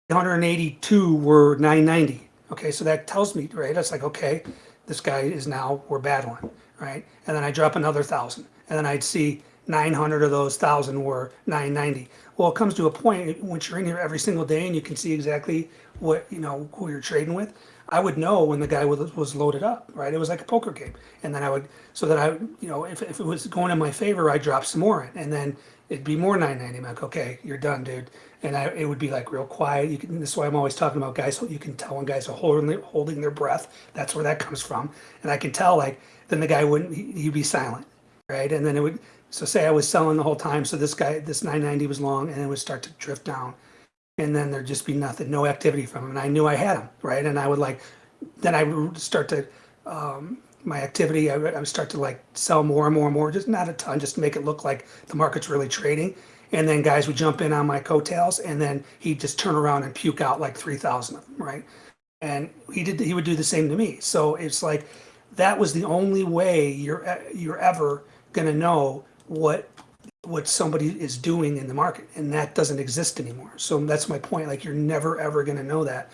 182 were 990. Okay, so that tells me, right? It's like, okay, this guy is now we're battling, right? And then I drop another thousand, and then I'd see 900 of those thousand were 990. Well, it comes to a point once you're in here every single day and you can see exactly what you know who you're trading with. I would know when the guy was, was loaded up, right? It was like a poker game, and then I would so that I, you know, if, if it was going in my favor, I'd drop some more and then it'd be more 990. I'm like, okay, you're done, dude. And I, it would be like real quiet. You can, this is why I'm always talking about guys. You can tell when guys are holding holding their breath. That's where that comes from. And I can tell like then the guy wouldn't he'd be silent, right? And then it would so say I was selling the whole time, so this guy, this 990 was long, and it would start to drift down, and then there'd just be nothing, no activity from him, and I knew I had him, right? And I would like, then I would start to, um, my activity, I would, I would start to like sell more and more and more, just not a ton, just to make it look like the market's really trading. And then guys would jump in on my coattails, and then he'd just turn around and puke out like 3,000 of them, right? And he did, he would do the same to me. So it's like that was the only way you're you're ever gonna know what what somebody is doing in the market, and that doesn't exist anymore. So that's my point. Like you're never ever going to know that.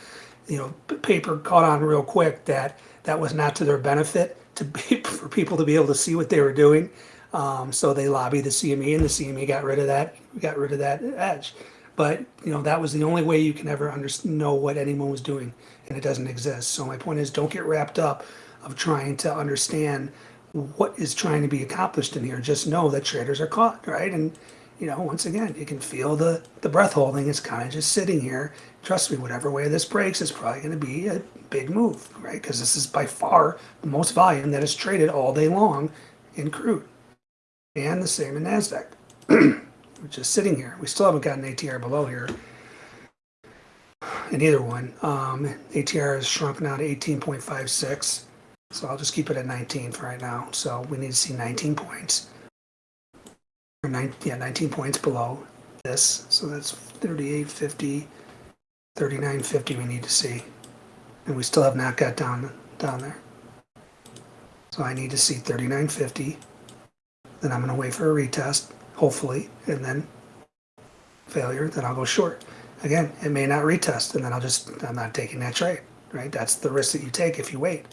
You know, paper caught on real quick that that was not to their benefit to be <laughs> for people to be able to see what they were doing. Um, so they lobbied the CME, and the CME got rid of that. Got rid of that edge. But you know that was the only way you can ever under, know what anyone was doing, and it doesn't exist. So my point is, don't get wrapped up of trying to understand what is trying to be accomplished in here. Just know that traders are caught, right? And you know, once again, you can feel the the breath holding. It's kind of just sitting here. Trust me, whatever way this breaks, it's probably going to be a big move, right? Because this is by far the most volume that is traded all day long in crude, and the same in Nasdaq. <clears throat> which is sitting here. We still haven't gotten ATR below here in either one. Um, ATR is shrunk now to 18.56. So I'll just keep it at 19 for right now. So we need to see 19 points. Or nine, yeah, 19 points below this. So that's 38.50, 39.50 we need to see. And we still have not got down down there. So I need to see 39.50. Then I'm going to wait for a retest, hopefully, and then failure, then I'll go short. Again, it may not retest, and then I'll just, I'm not taking that trade, right? That's the risk that you take if you wait.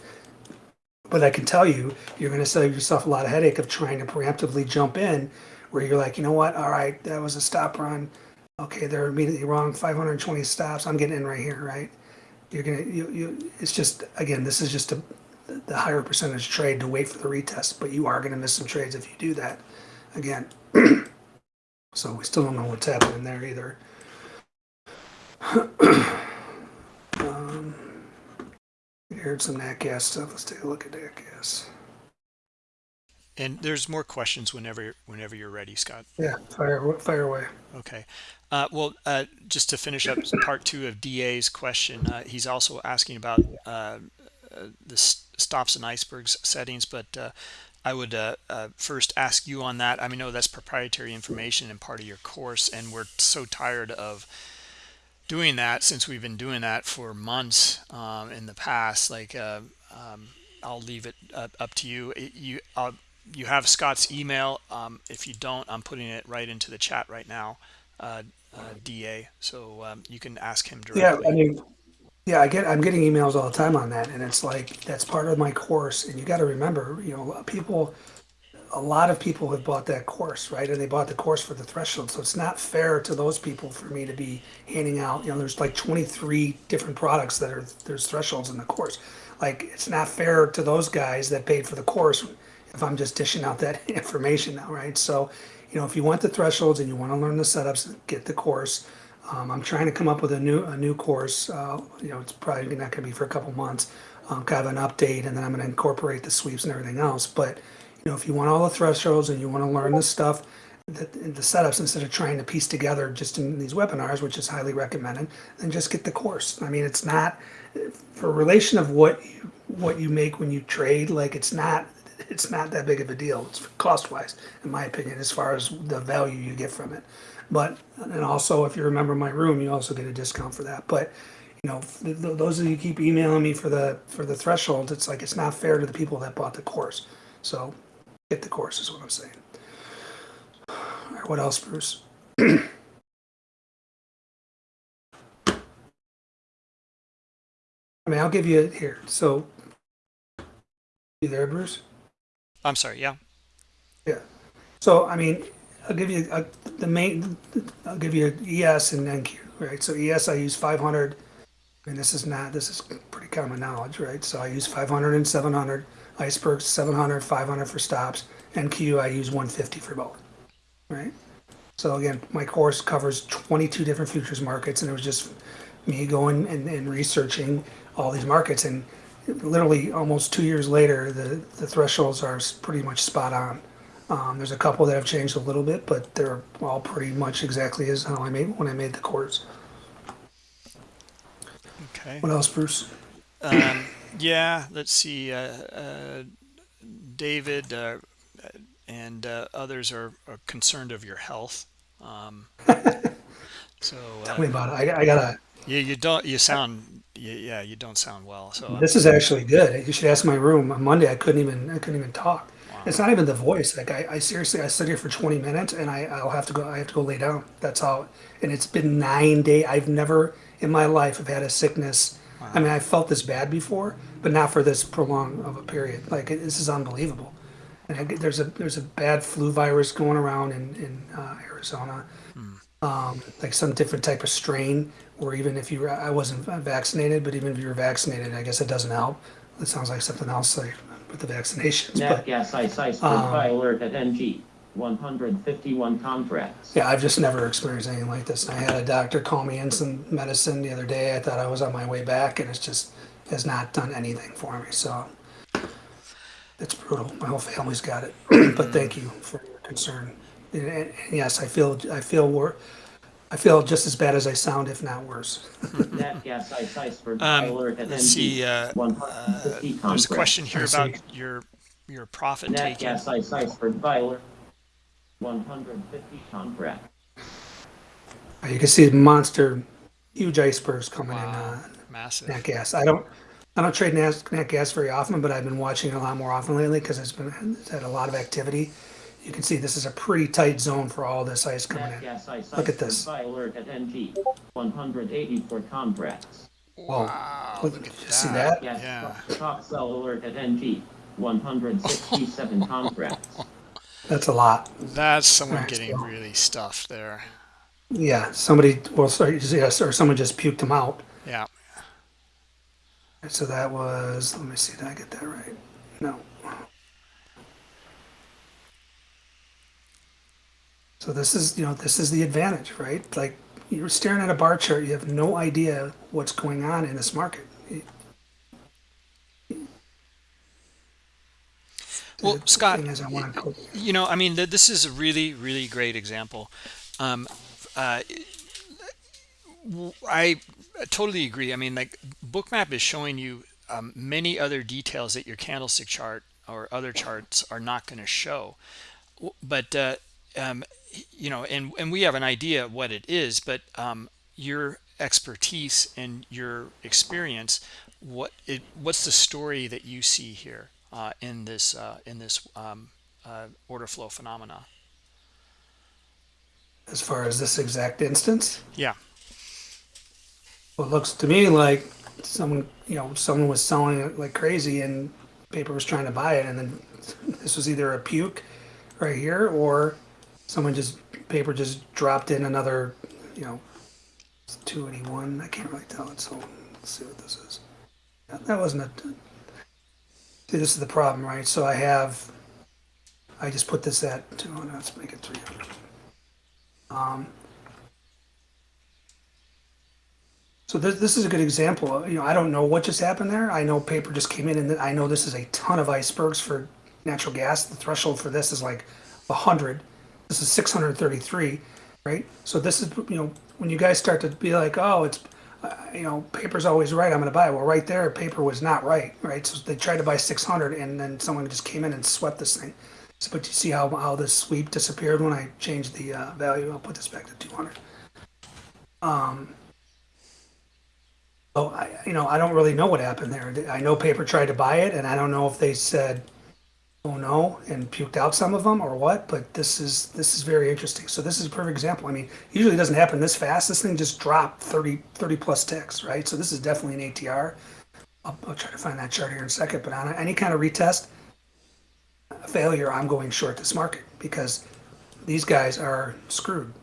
But I can tell you, you're going to save yourself a lot of headache of trying to preemptively jump in, where you're like, you know what? All right, that was a stop run. Okay, they're immediately wrong. 520 stops. I'm getting in right here, right? You're gonna, you, you. It's just again, this is just a the higher percentage trade to wait for the retest, but you are going to miss some trades if you do that. Again, <clears throat> so we still don't know what's happening there either. <clears throat> um, heard some nat gas stuff. Let's take a look at nat gas. And there's more questions whenever whenever you're ready, Scott. Yeah, fire fire away. Okay. Uh, well, uh, just to finish up part two of DA's question, uh, he's also asking about uh, uh, the stops and icebergs settings, but uh, I would uh, uh, first ask you on that. I mean, no, that's proprietary information and part of your course, and we're so tired of doing that since we've been doing that for months um, in the past. Like, uh, um, I'll leave it up, up to you. It- you uh, you have Scott's email. Um, if you don't, I'm putting it right into the chat right now, uh, uh, DA. So um, you can ask him Yeah, directly. I mean, yeah, I get I'm getting emails all the time on that, and it's like that's part of my course. And you got to remember, you know, people, a lot of people have bought that course, right? And they bought the course for the threshold, so it's not fair to those people for me to be handing out. You know, there's like 23 different products that are there's thresholds in the course. Like it's not fair to those guys that paid for the course if I'm just dishing out that <laughs> information now, right? So, you know, if you want the thresholds and you want to learn the setups, get the course. Um, I'm trying to come up with a new a new course. Uh, you know, it's probably not going to be for a couple months. Um, kind of an update, and then I'm going to incorporate the sweeps and everything else. But you know, if you want all the thresholds and you want to learn the stuff, the, the setups instead of trying to piece together just in these webinars, which is highly recommended, then just get the course. I mean, it's not for relation of what you, what you make when you trade. Like it's not it's not that big of a deal. It's cost wise, in my opinion, as far as the value you get from it. But and also, if you remember my room, you also get a discount for that. But you know, th- th- those of you keep emailing me for the for the thresholds, it's like it's not fair to the people that bought the course. So get the course is what I'm saying. All right, what else, Bruce? <clears throat> I mean, I'll give you it here. So, you there, Bruce? I'm sorry. Yeah. Yeah. So, I mean, I'll give you uh the main, I'll give you ES and NQ, right? So ES, I use 500, and this is not, this is pretty common knowledge, right? So I use 500 and 700, icebergs 700, 500 for stops, NQ, I use 150 for both, right? So again, my course covers 22 different futures markets, and it was just me going and, and researching all these markets. And literally almost two years later, the, the thresholds are pretty much spot on. Um, there's a couple that have changed a little bit, but they're all pretty much exactly as how I made when I made the course. Okay. What else, Bruce? Um, yeah. Let's see. Uh, uh, David uh, and uh, others are, are concerned of your health. Um, <laughs> so Tell uh, me about it. I, I gotta. you you don't you sound you, yeah you don't sound well. So uh, This is actually good. You should ask my room on Monday. I couldn't even. I couldn't even talk. Wow. It's not even the voice. Like I, I seriously, I sit here for 20 minutes and I, I'll have to go, I have to go lay down. That's all. And it's been nine days. I've never in my life have had a sickness. I mean, I felt this bad before, but not for this prolonged of a period. Like it, this is unbelievable. And I, there's a there's a bad flu virus going around in in uh, Arizona, um, like some different type of strain. Or even if you, I wasn't vaccinated, but even if you were vaccinated, I guess it doesn't help. It sounds like something else like with the vaccinations. Nat But gas ice iceberg Um, alert at NG. 151 contracts. Yeah, I've just never experienced anything like this. I had a doctor call me in some medicine the other day. I thought I was on my way back, and it's just has not done anything for me. So it's brutal. My whole family's got it. <clears throat> but thank you for your concern. And, and, and yes, I feel I feel wor- I feel just as bad as I sound, if not worse. Nat gas ice iceberg high Um, alert at let's see, uh, 150 There's a question here I about your your profit Nat taking. gas ice iceberg high alert. 150 contracts. Uh, You can see monster, huge icebergs coming in. Wow, Uh, massive. nat gas. I don't I don't trade nat, nat gas very often, but I've been watching it a lot more often lately because it's been it's had a lot of activity. You can see this is a pretty tight zone for all this ice coming Nat in. gas ice Look at iceberg this. high alert at NG. 184 contracts. Whoa. Wow, Look, look at you see that. that? Gas Yeah. top sell alert at NG. 167 <laughs> contracts. That's a lot. That's someone Right, getting so- really stuffed there. Yeah, somebody well, sorry, yes, uh, or someone just puked them out. Yeah. So that was. Let me see. Did I get that right? No. So this is, you know, this is the advantage, right? Like you're staring at a bar chart, you have no idea what's going on in this market. Well, Scott, thing is I want to you know, I mean, this is a really, really great example. Um, uh, I totally agree. I mean, like Bookmap is showing you um, many other details that your candlestick chart or other charts are not going to show. But uh, um, you know, and and we have an idea what it is, but um, your expertise and your experience, what it, what's the story that you see here uh, in this uh, in this um, uh, order flow phenomena? as far as this exact instance. Yeah. Well, it looks to me like someone, you know, someone was selling it like crazy and paper was trying to buy it. And then <laughs> this was either a puke right here or someone just, paper just dropped in another, you know, 281. I can't really tell it. So let's see what this is. That wasn't a, see, this is the problem, right? So I have, I just put this at 200. Let's make it 300. Um, So this, this is a good example. You know, I don't know what just happened there. I know paper just came in, and I know this is a ton of icebergs for natural gas. The threshold for this is like hundred. This is six hundred thirty-three, right? So this is you know when you guys start to be like, oh, it's uh, you know paper's always right. I'm going to buy it. Well, right there, paper was not right, right? So they tried to buy six hundred, and then someone just came in and swept this thing. So, but you see how how this sweep disappeared when I changed the uh, value. I'll put this back to two hundred. Um. Oh, I, you know, I don't really know what happened there. I know paper tried to buy it, and I don't know if they said, "Oh no," and puked out some of them or what. But this is this is very interesting. So this is a perfect example. I mean, usually it doesn't happen this fast. This thing just dropped 30, 30 plus ticks, right? So this is definitely an ATR. I'll, I'll try to find that chart here in a second. But on any kind of retest failure, I'm going short this market because these guys are screwed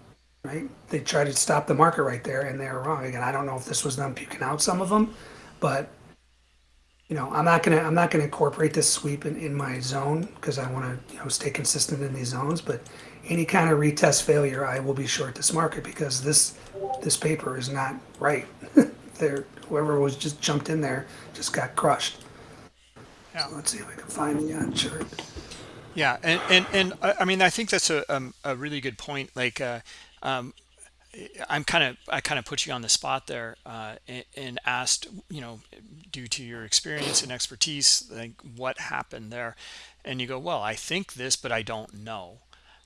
right? They try to stop the market right there, and they're wrong. Again, I don't know if this was them puking out some of them, but you know, I'm not gonna I'm not gonna incorporate this sweep in, in my zone because I want to you know stay consistent in these zones. But any kind of retest failure, I will be short this market because this this paper is not right. <laughs> there, whoever was just jumped in there just got crushed. Yeah. So let's see if I can find the uh, chart. Yeah, and and and I I mean, I think that's a um, a really good point. Like, uh, um, I'm kind of I kind of put you on the spot there uh, and, and asked, you know, due to your experience and expertise, like what happened there, and you go, well, I think this, but I don't know.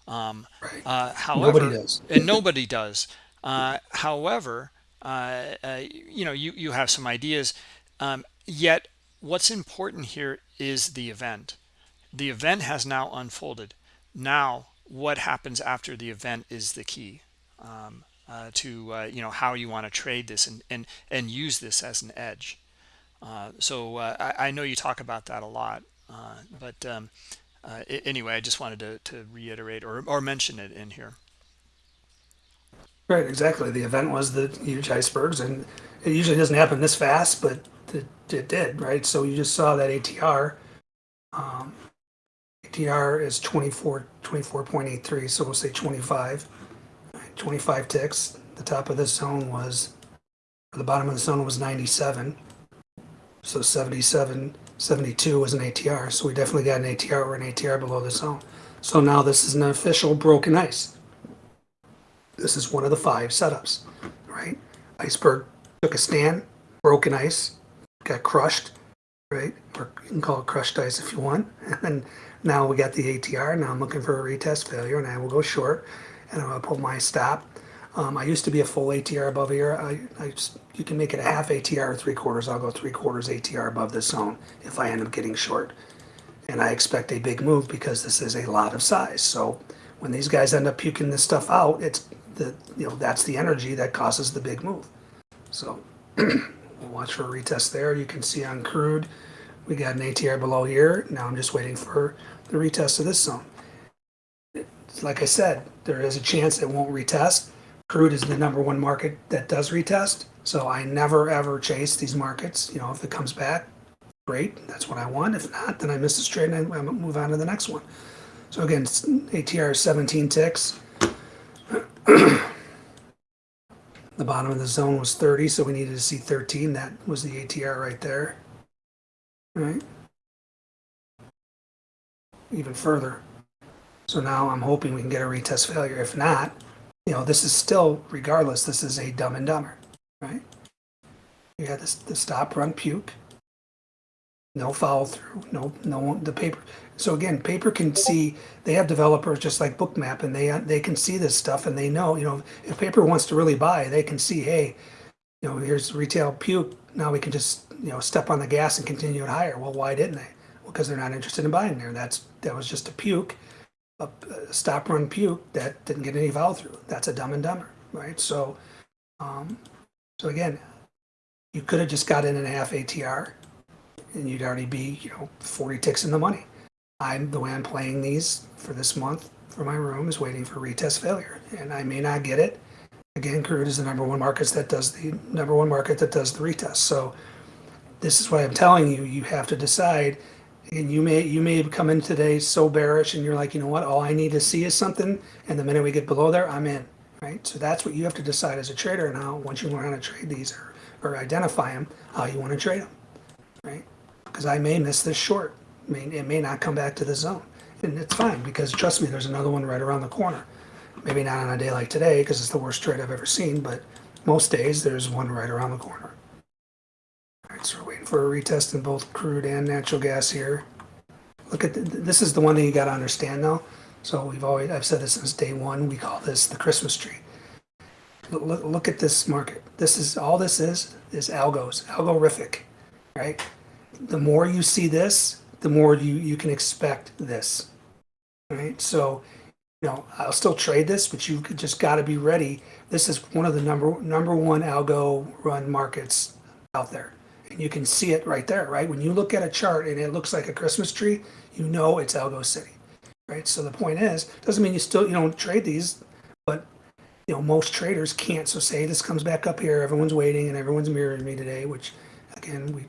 Um, Right. uh, however, Nobody does. <laughs> and nobody does. Uh, however, uh, uh, you know, you you have some ideas. Um, yet, what's important here is the event the event has now unfolded. Now, what happens after the event is the key um, uh, to uh, you know how you want to trade this and and and use this as an edge. Uh, so uh, I, I know you talk about that a lot, uh, but um, anyway, I just wanted to, to reiterate or, or mention it in here. Right, exactly. The event was the huge icebergs, and it usually doesn't happen this fast, but it, it did, right? So you just saw that ATR. Um, ATR is 24, 24.83, so we'll say 25. Right, 25 ticks. The top of this zone was, the bottom of the zone was 97. So 77, 72 was an ATR. So we definitely got an ATR or an ATR below the zone. So now this is an official broken ice. This is one of the five setups, right? Iceberg took a stand, broken ice, got crushed, right? Or you can call it crushed ice if you want. <laughs> And now we got the ATR. Now I'm looking for a retest failure, and I will go short, and I'm gonna pull my stop. Um, I used to be a full ATR above here. I, I just, you can make it a half ATR or three quarters. I'll go three quarters ATR above this zone if I end up getting short. And I expect a big move because this is a lot of size. So when these guys end up puking this stuff out, it's the you know that's the energy that causes the big move. So <clears throat> we'll watch for a retest there. You can see on crude, we got an ATR below here. Now I'm just waiting for the retest of this zone. Like I said, there is a chance it won't retest. Crude is the number one market that does retest. So I never ever chase these markets. You know, if it comes back, great, that's what I want. If not, then I miss this trade and I, move on to the next one. So again, ATR is 17 ticks. <clears throat> The bottom of the zone was 30, so we needed to see 13. That was the ATR right there. Right? Even further. So now I'm hoping we can get a retest failure. If not, you know, this is still, regardless, this is a dumb and dumber, right? You got this, the stop run puke. No follow through, no, no, the paper. So again, paper can see, they have developers just like Bookmap and they, they can see this stuff and they know, you know, if paper wants to really buy, they can see, hey, you know, here's retail puke. Now we can just, you know, step on the gas and continue it higher. Well, why didn't they? Well, because they're not interested in buying there. That's, that was just a puke, a, stop run puke that didn't get any follow through. That's a dumb and dumber, right? So, um, so again, you could have just got in and a half ATR and you'd already be, you know, 40 ticks in the money. I'm the way I'm playing these for this month for my room is waiting for retest failure, and I may not get it. Again, crude is the number one market that does the number one market that does the retest. So this is why I'm telling you. You have to decide, and you may you may come in today so bearish, and you're like, you know what? All I need to see is something, and the minute we get below there, I'm in. Right. So that's what you have to decide as a trader now. Once you learn how to trade these or, or identify them, how you want to trade them. Right because I may miss this short. I mean, it may not come back to the zone. And it's fine because trust me, there's another one right around the corner. Maybe not on a day like today because it's the worst trade I've ever seen, but most days there's one right around the corner. So we're waiting for a retest in both crude and natural gas here. Look at the, this is the one thing you got to understand though. So we've always I've said this since day one. We call this the Christmas tree. Look, look, at this market. This is all this is is algos, algorithmic, right? the more you see this, the more you, you can expect this. Right? So, you know, I'll still trade this, but you just got to be ready. This is one of the number number one algo run markets out there. And you can see it right there, right? When you look at a chart and it looks like a Christmas tree, you know it's Algo City. Right? So the point is, doesn't mean you still you don't trade these, but you know, most traders can't. So say this comes back up here, everyone's waiting and everyone's mirroring me today, which again we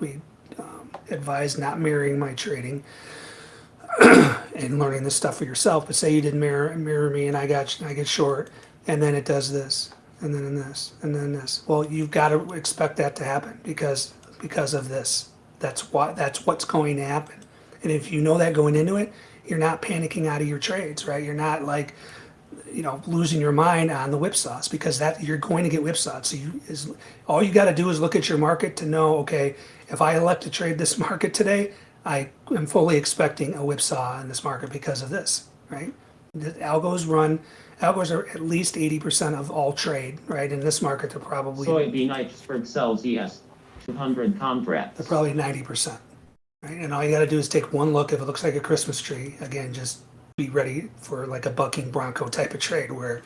we um, advise not mirroring my trading <clears throat> and learning this stuff for yourself. But say you did mirror mirror me and I got I get short, and then it does this, and then this, and then this. Well, you've got to expect that to happen because because of this. That's what that's what's going to happen. And if you know that going into it, you're not panicking out of your trades, right? You're not like you know losing your mind on the whipsaws because that you're going to get whipsawed so you is all you got to do is look at your market to know okay if i elect to trade this <laughs> market today i am fully expecting a whipsaw in this market because of this right the algos run algos are at least 80% of all trade right in this market they're probably Soybean iceberg sells ES 200 they're contracts. probably 90% Right? And all you got to do is take one look. If it looks like a Christmas tree, again, just be ready for like a bucking bronco type of trade where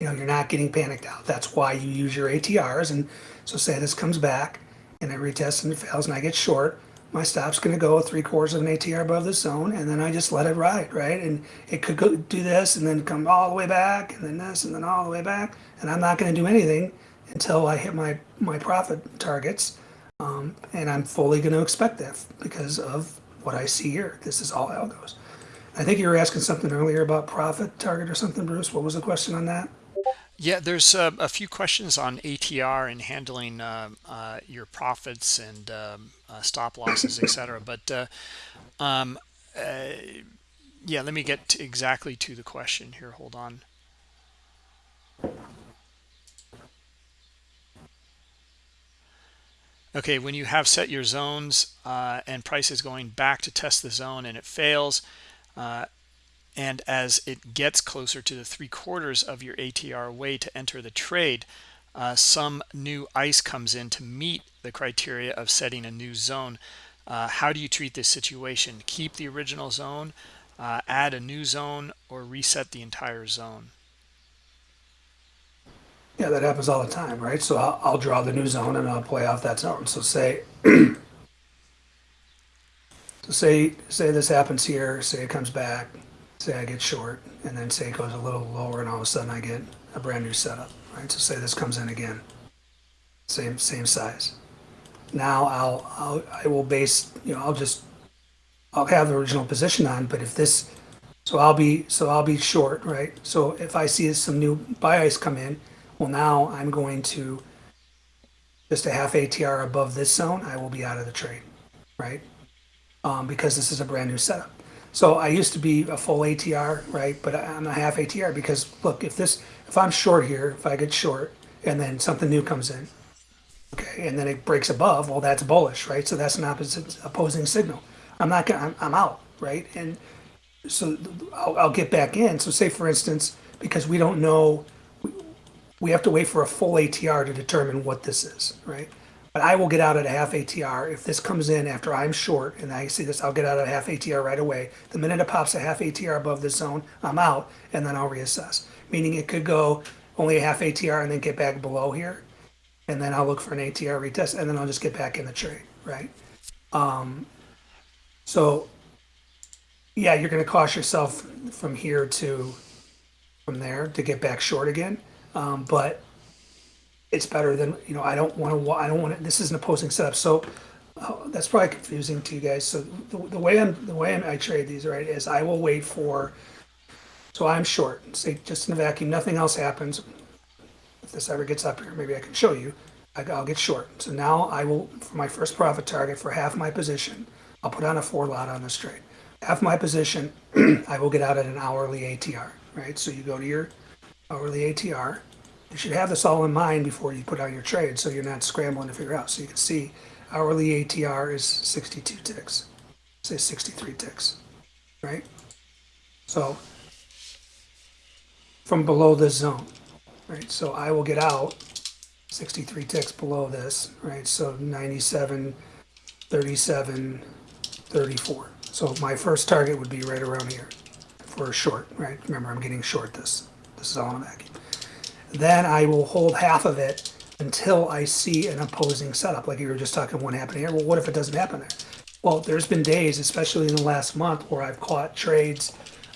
you know you're not getting panicked out. That's why you use your ATRs. And so say this comes back and I retest and it fails and I get short. My stop's going to go three quarters of an ATR above the zone, and then I just let it ride, right? And it could go do this and then come all the way back, and then this and then all the way back, and I'm not going to do anything until I hit my my profit targets, um, and I'm fully going to expect that because of what I see here. This is all algos. I think you were asking something earlier about profit target or something, Bruce. What was the question on that? Yeah, there's uh, a few questions on ATR and handling uh, uh, your profits and um, uh, stop losses, etc. <coughs> But uh, um, uh, yeah, let me get exactly to the question here. Hold on. Okay, when you have set your zones uh, and price is going back to test the zone and it fails, uh, and as it gets closer to the three quarters of your ATR way to enter the trade, uh, some new ice comes in to meet the criteria of setting a new zone. Uh, how do you treat this situation? Keep the original zone, uh, add a new zone, or reset the entire zone? Yeah, that happens all the time, right? So I'll, I'll draw the new zone and I'll play off that zone. So say, <clears throat> so say, say this happens here. Say it comes back. Say I get short, and then say it goes a little lower, and all of a sudden I get a brand new setup, right? So say this comes in again, same same size. Now I'll, I'll I will base, you know, I'll just I'll have the original position on, but if this, so I'll be so I'll be short, right? So if I see some new buy ice come in, well now I'm going to just a half ATR above this zone, I will be out of the trade, right? Um, because this is a brand new setup. So I used to be a full ATR, right? But I'm a half ATR because look, if this, if I'm short here, if I get short and then something new comes in, okay, and then it breaks above, well, that's bullish, right? So that's an opposite opposing signal. I'm not gonna, I'm, I'm out, right? And so I'll, I'll get back in. So say for instance, because we don't know, we, we have to wait for a full ATR to determine what this is, right? But I will get out at a half ATR. If this comes in after I'm short and I see this, I'll get out at a half ATR right away. The minute it pops a half ATR above this zone, I'm out and then I'll reassess. Meaning it could go only a half ATR and then get back below here. And then I'll look for an ATR retest and then I'll just get back in the trade, right? Um, so yeah, you're going to cost yourself from here to from there to get back short again. Um, but it's better than you know. I don't want to. I don't want to. This is an opposing setup, so uh, that's probably confusing to you guys. So the, the way I'm the way I'm, I trade these right is I will wait for. So I'm short. Say just in a vacuum, nothing else happens. If this ever gets up here, maybe I can show you. I, I'll get short. So now I will for my first profit target for half my position. I'll put on a four lot on this trade. Half my position, <clears throat> I will get out at an hourly ATR. Right. So you go to your hourly ATR you should have this all in mind before you put out your trade so you're not scrambling to figure out. So you can see hourly ATR is 62 ticks, say 63 ticks, right? So from below this zone, right? So I will get out 63 ticks below this, right? So 97, 37, 34. So my first target would be right around here for a short, right? Remember, I'm getting short this. This is all in a vacuum. Then I will hold half of it until I see an opposing setup. Like you were just talking what happened here. Well, what if it doesn't happen there? Well, there's been days, especially in the last month, where I've caught trades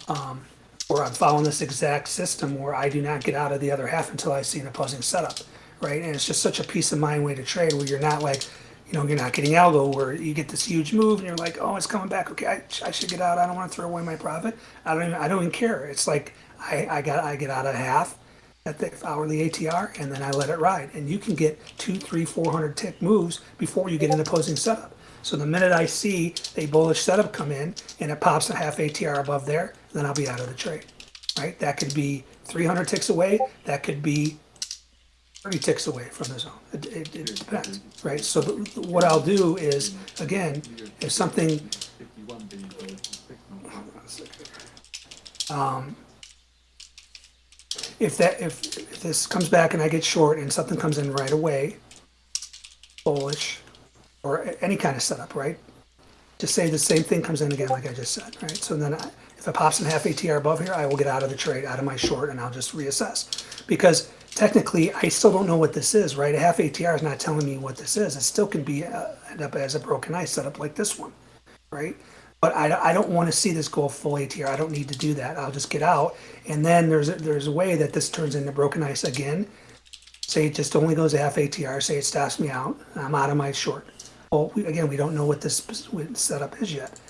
um, where I'm following this exact system where I do not get out of the other half until I see an opposing setup, right? And it's just such a peace of mind way to trade where you're not like, you know, you're not getting algo where you get this huge move and you're like, oh, it's coming back. Okay, I, I should get out. I don't want to throw away my profit. I don't even, I don't even care. It's like I, I got I get out of half at the hourly ATR, and then I let it ride. And you can get two, three, four hundred tick moves before you get an opposing setup. So the minute I see a bullish setup come in and it pops a half ATR above there, then I'll be out of the trade. Right? That could be 300 ticks away. That could be 30 ticks away from the zone. It, it, it depends. Right? So the, what I'll do is, again, if something um, if that if, this comes back and I get short and something comes in right away, bullish, or any kind of setup, right? Just say the same thing comes in again, like I just said, right? So then I, if it pops in half ATR above here, I will get out of the trade, out of my short, and I'll just reassess. Because technically, I still don't know what this is, right? A half ATR is not telling me what this is. It still can be uh, end up as a broken ice setup like this one, right? But I, I don't want to see this go full ATR. I don't need to do that. I'll just get out, and then there's a, there's a way that this turns into broken ice again. Say it just only goes half ATR. Say it stops me out. I'm out of my short. Well, we, again, we don't know what this setup is yet.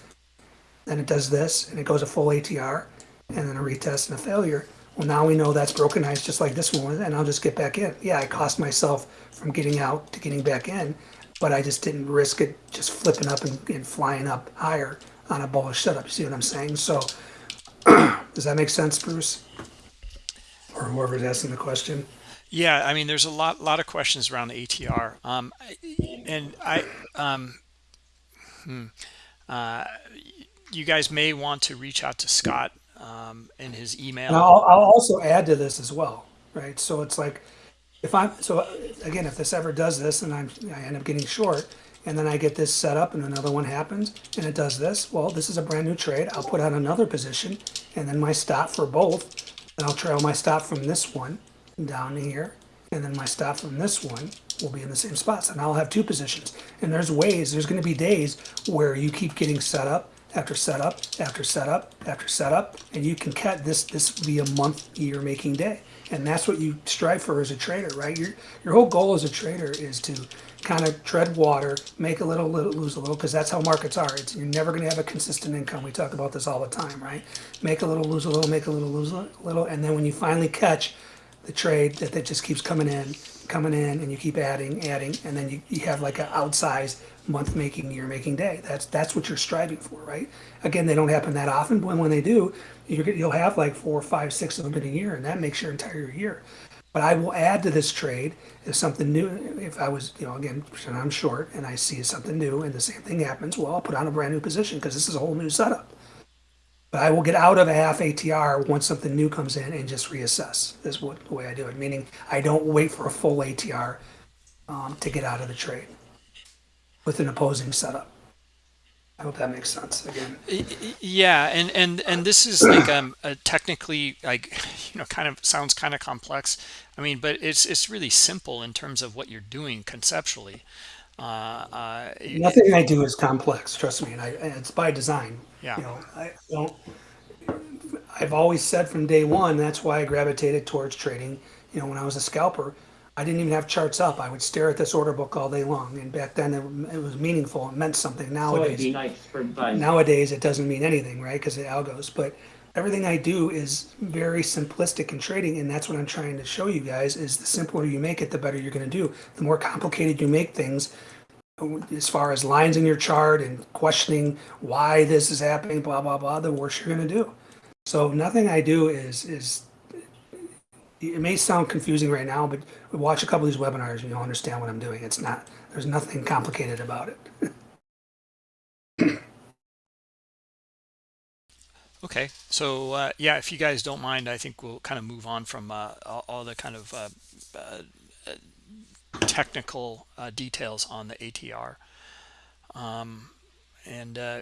Then it does this, and it goes a full ATR, and then a retest and a failure. Well, now we know that's broken ice just like this one, and I'll just get back in. Yeah, I cost myself from getting out to getting back in, but I just didn't risk it just flipping up and, and flying up higher on a bullish setup. You see what I'm saying? So, <clears throat> does that make sense, Bruce? Or whoever's asking the question? Yeah, I mean, there's a lot, lot of questions around the ATR, um, and I, um, hmm, uh, you guys may want to reach out to Scott um, in his email. And I'll, I'll also add to this as well, right? So it's like, if I'm so again, if this ever does this, and I'm I end up getting short, and then I get this set up, and another one happens, and it does this. Well, this is a brand new trade. I'll put on another position, and then my stop for both, and I'll trail my stop from this one down here, and then my stop from this one will be in the same spots, and I'll have two positions. And there's ways. There's going to be days where you keep getting set up after setup after setup after setup, and you can cut this. This be a month, year making day, and that's what you strive for as a trader, right? Your your whole goal as a trader is to kind of tread water, make a little, little lose a little, because that's how markets are. It's, you're never going to have a consistent income. We talk about this all the time, right? Make a little, lose a little, make a little, lose a little, and then when you finally catch the trade that, that just keeps coming in, coming in, and you keep adding, adding, and then you, you have like an outsized month making, year making day. That's that's what you're striving for, right? Again, they don't happen that often, but when they do, you'll have like four, five, six of them in a year, and that makes your entire year. But I will add to this trade if something new. If I was, you know, again, I'm short and I see something new, and the same thing happens, well, I'll put on a brand new position because this is a whole new setup. But I will get out of a half ATR once something new comes in and just reassess. This is what the way I do it. Meaning I don't wait for a full ATR um, to get out of the trade with an opposing setup. I hope that makes sense again. Yeah, and and and this is like um technically like <laughs> you know kind of sounds kind of complex. I mean, but it's it's really simple in terms of what you're doing conceptually. Uh, uh, Nothing I do is complex. Trust me, and I it's by design. Yeah. You know, I don't. I've always said from day one that's why I gravitated towards trading. You know, when I was a scalper, I didn't even have charts up. I would stare at this order book all day long, and back then it, it was meaningful. It meant something. Nowadays, iceberg buys. nowadays it doesn't mean anything, right? Because of algos. But everything I do is very simplistic in trading, and that's what I'm trying to show you guys. Is the simpler you make it, the better you're going to do. The more complicated you make things, as far as lines in your chart and questioning why this is happening, blah blah blah, the worse you're going to do. So nothing I do is is. It may sound confusing right now, but watch a couple of these webinars and you'll understand what I'm doing. It's not. There's nothing complicated about it. <coughs> Okay, so uh, yeah, if you guys don't mind, I think we'll kind of move on from uh, all, all the kind of uh, uh technical uh, details on the ATR. Um, and, uh,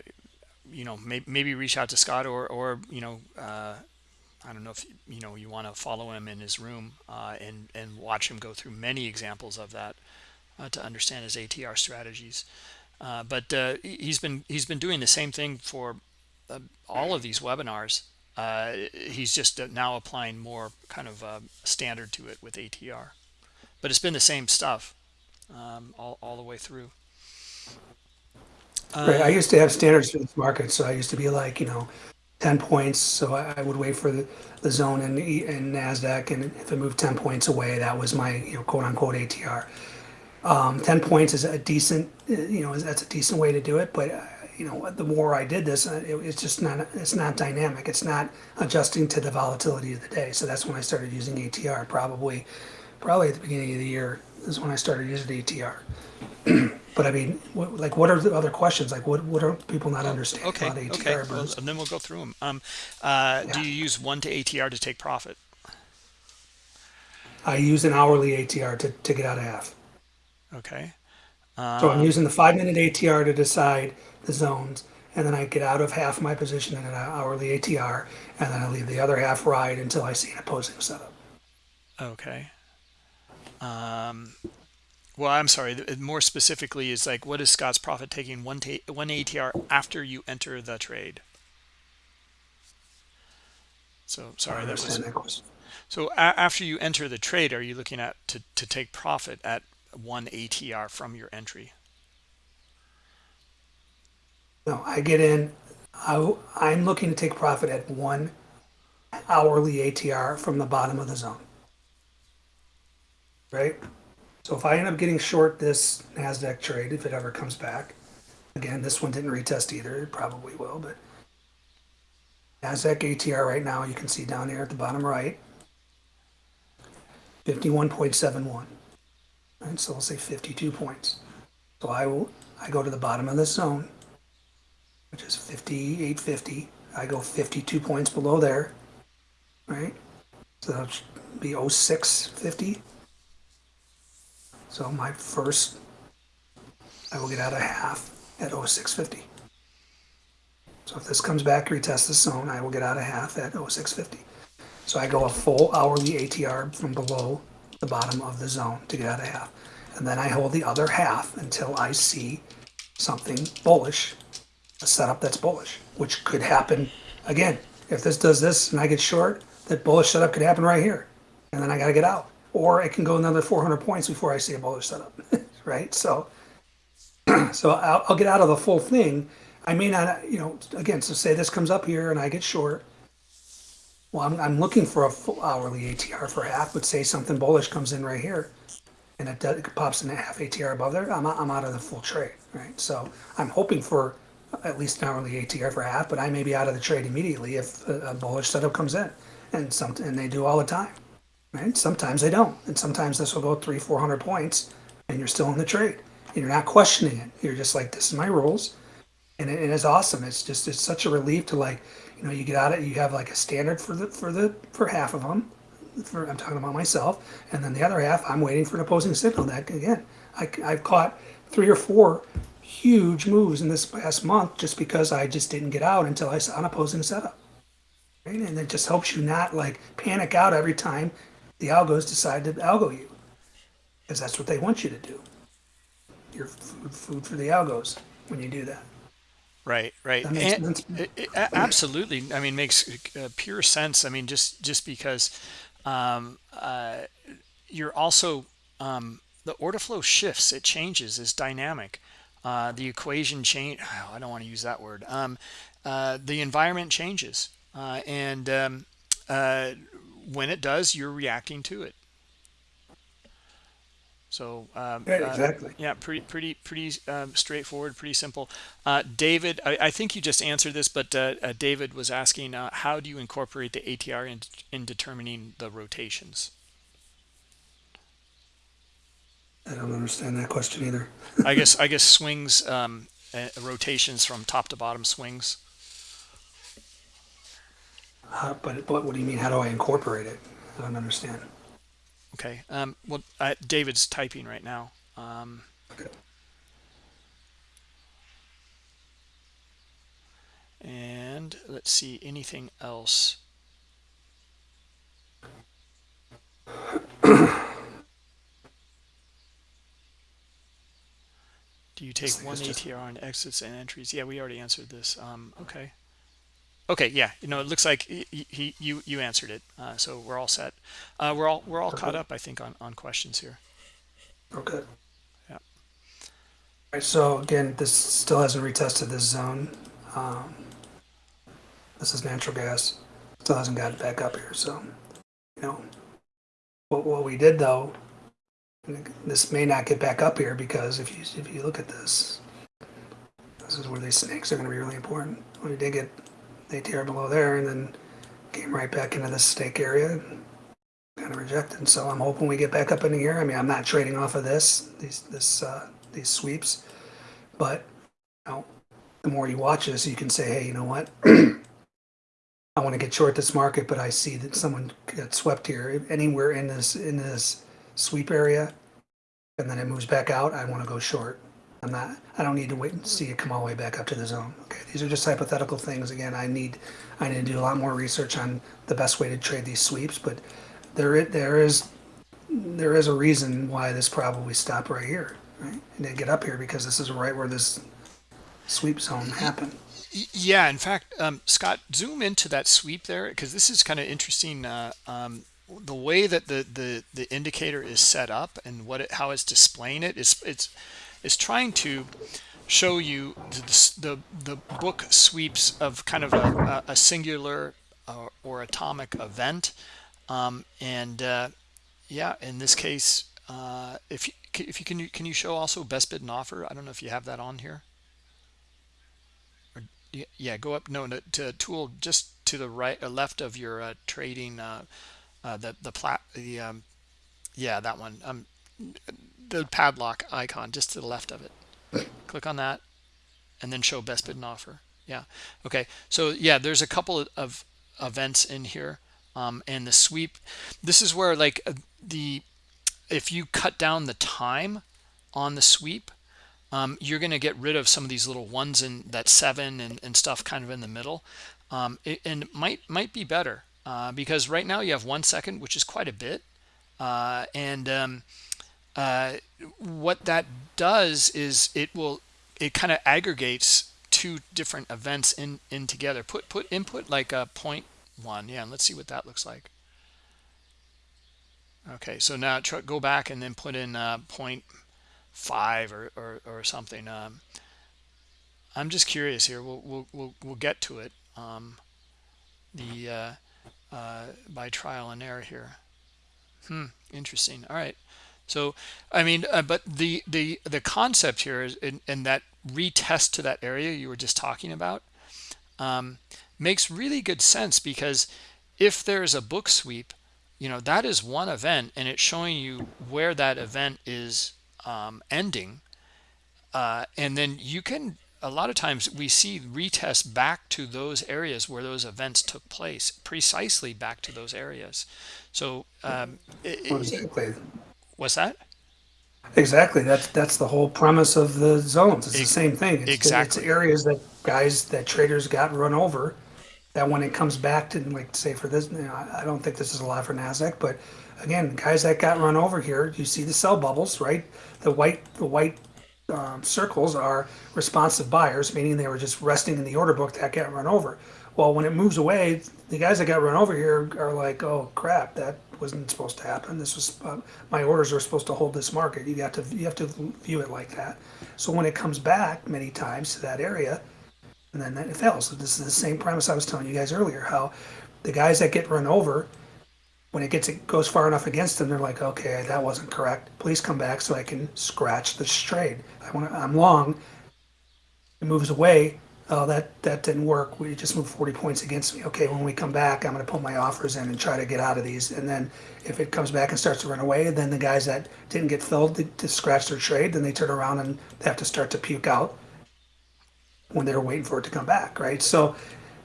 you know, may, maybe reach out to Scott or, or you know, I don't know if, you know, you want to follow him in his room and, and watch him go through many examples of that to understand his ATR strategies. but he's been he's been doing the same thing for uh, all of these webinars uh, he's just uh, now applying more kind of uh, standard to it with ATR but it's been the same stuff um, all, all the way through right. I used to have standards for this market, so I used to be like, you know, 10 points. So I, I would wait for the, the zone in, in NASDAQ, and if it moved 10 points away, that was my, you know, quote unquote ATR. Um, 10 points is a decent, you know, that's a decent way to do it, but you know, the more I did this, uh, it, it's just not, it's not dynamic. It's not adjusting to the volatility of the day. So that's when I started using ATR. Probably, probably at the beginning of the year is when I started using ATR. <clears throat> but I mean, what, like, what are the other questions? Like, what what are people not understanding okay about ATR? okay well, and then we'll go through them um, uh, Yeah. do you use one to ATR to take profit I use an hourly ATR to, to get out of half. okay So I'm Um, using the five minute ATR to decide the zones, and then I get out of half my position in an hourly ATR, and then I leave the other half ride until I see an opposing setup. Okay. Um, well, I'm sorry. More specifically, is like, what is Scott's profit taking one one ATR after you enter the trade? So sorry, that was that question. so. A- after you enter the trade, are you looking at to to take profit at one ATR from your entry? No, I get in, I, I'm looking to take profit at one hourly ATR from the bottom of the zone. Right? So if I end up getting short this NASDAQ trade, if it ever comes back, again, this one didn't retest either, it probably will, but NASDAQ ATR right now, you can see down here at the bottom right, 51.71. Right, so we'll say 52 points. So I will, I go to the bottom of this zone, which is 5850. I go 52 points below there, right? So that'll be 0650. So my first, I will get out of half at 0650. So if this comes back, retest the zone, I will get out of half at 0650. So I go a full hourly ATR from below the bottom of the zone to get out of half. And then I hold the other half until I see something bullish a setup that's bullish, which could happen again. If this does this and I get short, that bullish setup could happen right here, and then I got to get out, or it can go another 400 points before I see a bullish setup, <laughs> right? So, <clears throat> so I'll, I'll get out of the full thing. I may not, you know, again, so say this comes up here and I get short. Well, I'm, I'm looking for a full hourly ATR for half, but say something bullish comes in right here and it, does, it pops in a half ATR above there, I'm, out- I'm out of the full trade, right? So I'm hoping for at least an hourly ATR for half, but I may be out of the trade immediately if a, a bullish setup comes in, and something, and they do all the time, right? Sometimes they don't, and sometimes this will go three, four hundred points, and you're still in the trade, and you're not questioning it. You're just like, this is my rules, and it, it is awesome. It's just it's such a relief to like, you know, you get out of you have like a standard for the for the for half of them, for, I'm talking about myself, and then the other half, I'm waiting for an opposing signal. That again, I, I've caught three or four huge moves in this past month just because I just didn't get out until I saw an opposing setup. Right? And it just helps you not like panic out every time the algos decide to algo you, because that's what they want you to do. You're food, for the algos when you do that. Right, right. That makes And- sense. it- it- absolutely. I mean, makes uh, pure sense. I mean, just just because um, uh, you're also um, the order flow shifts, it changes, it's dynamic. Uh, the equation change. <sighs> I don't want to use that word. Um, uh, the environment changes, uh, and um, uh, when it does, you're reacting to it. So um, Right, uh, exactly. yeah, pretty, pretty, pretty um, straightforward, pretty simple. Uh, David, I, I think you just answered this, but uh, uh, David was asking, uh, how do you incorporate the ATR in, in determining the rotations? I don't understand that question either. I guess, <laughs> I guess swings, um, uh, rotations from top to bottom swings. Uh, but, but what do you mean? How do I incorporate it? I don't understand. Okay. Um, well, uh, David's typing right now. Um, Okay. and let's see, anything else? Do you take one ATR on exits and entries? Yeah, we already answered this. Um, okay. Okay, yeah, you know, it looks like he, he you you answered it, uh, so we're all set. Uh, we're all we're all caught up, I think, on on questions here. Okay. Yeah. Alright, so again, this still hasn't retested this zone. Um, this is natural gas. Still hasn't got it back up here, so, you know. What, what we did though, this may not get back up here because if you, if you look at this, this is where these snakes are gonna be really important. We did get the ATR below there and then came right back into this snake area. Kind of rejected, so I'm hoping we get back up into here. I mean, I'm not trading off of this, these, this, uh, these sweeps, but, you know, the more you watch this, you can say, hey, you know what? <clears throat> I want to get short this market, but I see that someone got swept here. Anywhere in this in this sweep area, and then it moves back out, I want to go short. I'm not, I don't need to wait and see it come all the way back up to the zone. Okay, these are just hypothetical things. Again, I need, I need to do a lot more research on the best way to trade these sweeps, but there, there is, there is a reason why this probably stopped right here, right? And didn't get up here because this is right where this sweep zone happened. Yeah, in fact, um, Scott, zoom into that sweep there because this is kind of interesting. Uh, um, the way that the, the the indicator is set up and what it, how it's displaying it is it's it's trying to show you the the, the book sweeps of kind of a, a, singular uh, or atomic event, um, and uh, yeah, in this case, uh, if you, if you can can you show also best bid and offer? I don't know if you have that on here. Yeah, yeah, go up. No, no, to tool just to the right, or left of your uh, trading. Uh, uh, the the plat the um, yeah that one. Um, the padlock icon just to the left of it. Click on that, and then show best bid and offer. Yeah. Okay. So yeah, there's a couple of events in here, um, and the sweep. This is where like uh, the if you cut down the time on the sweep um, you're going to get rid of some of these little ones in that seven and, and stuff kind of in the middle um, it, and might might be better uh, because right now you have one second which is quite a bit uh, and um, uh, what that does is it will it kind of aggregates two different events in in together put put input like a point one yeah and let's see what that looks like okay so now go back and then put in uh, point five or, or, or something. Um, I'm just curious here. We'll, we'll, we'll, we'll get to it um, the uh, uh, by trial and error here. Hmm, interesting. All right. So, I mean, uh, but the, the, the concept here is in, in that retest to that area you were just talking about um, makes really good sense because if there's a book sweep, you know, that is one event and it's showing you where that event is um, ending uh, and then you can a lot of times we see retest back to those areas where those events took place precisely back to those areas so um, it, it. What's that Exactly. That's that's the whole premise of the zones. It's the same thing. It's, exactly. It's areas that guys that traders got run over. That when it comes back to like say for this, you know, I I don't think this is a lot for Nasdaq, but again, guys that got run over here, you see the sell bubbles, right? The white the white um, circles are responsive buyers, meaning they were just resting in the order book that got run over. Well, when it moves away, the guys that got run over here are like, "Oh crap, that wasn't supposed to happen. This was uh, my orders were supposed to hold this market." You got to you have to view it like that. So when it comes back many times to that area, and then it fails. So this is the same premise I was telling you guys earlier. How the guys that get run over, when it gets it goes far enough against them, they're like, okay, that wasn't correct. Please come back so I can scratch this trade. I want. I'm long. It moves away. Oh, that that didn't work. We just moved 40 points against me. Okay, when we come back, I'm going to put my offers in and try to get out of these. And then if it comes back and starts to run away, then the guys that didn't get filled to, to scratch their trade, then they turn around and they have to start to puke out when they're waiting for it to come back, right? So,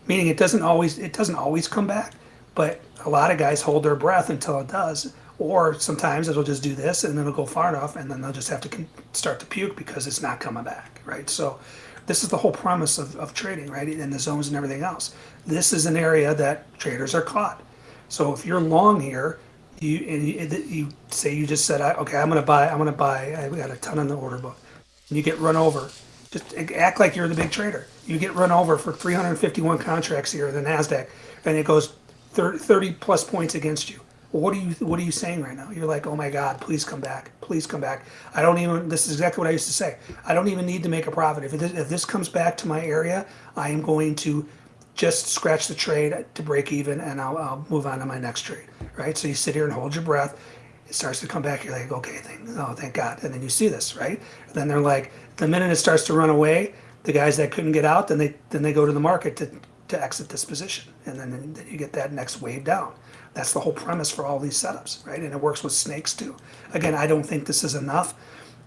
meaning it doesn't always it doesn't always come back, but a lot of guys hold their breath until it does, or sometimes it'll just do this and then it'll go far enough, and then they'll just have to start to puke because it's not coming back, right? So, this is the whole premise of, of trading, right? And the zones and everything else. This is an area that traders are caught. So if you're long here, you and you, you say you just said, okay, I'm gonna buy, I'm gonna buy. I got a ton on the order book, and you get run over. Just act like you're the big trader. You get run over for 351 contracts here in the Nasdaq, and it goes 30, 30 plus points against you. What are you What are you saying right now? You're like, oh my God, please come back, please come back. I don't even. This is exactly what I used to say. I don't even need to make a profit. If it, if this comes back to my area, I am going to just scratch the trade to break even, and I'll, I'll move on to my next trade. Right. So you sit here and hold your breath. It starts to come back. You're like, okay, thank, oh, thank God. And then you see this, right? And then they're like, the minute it starts to run away, the guys that couldn't get out, then they then they go to the market to to exit this position, and then then you get that next wave down. That's the whole premise for all these setups, right? And it works with snakes too. Again, I don't think this is enough.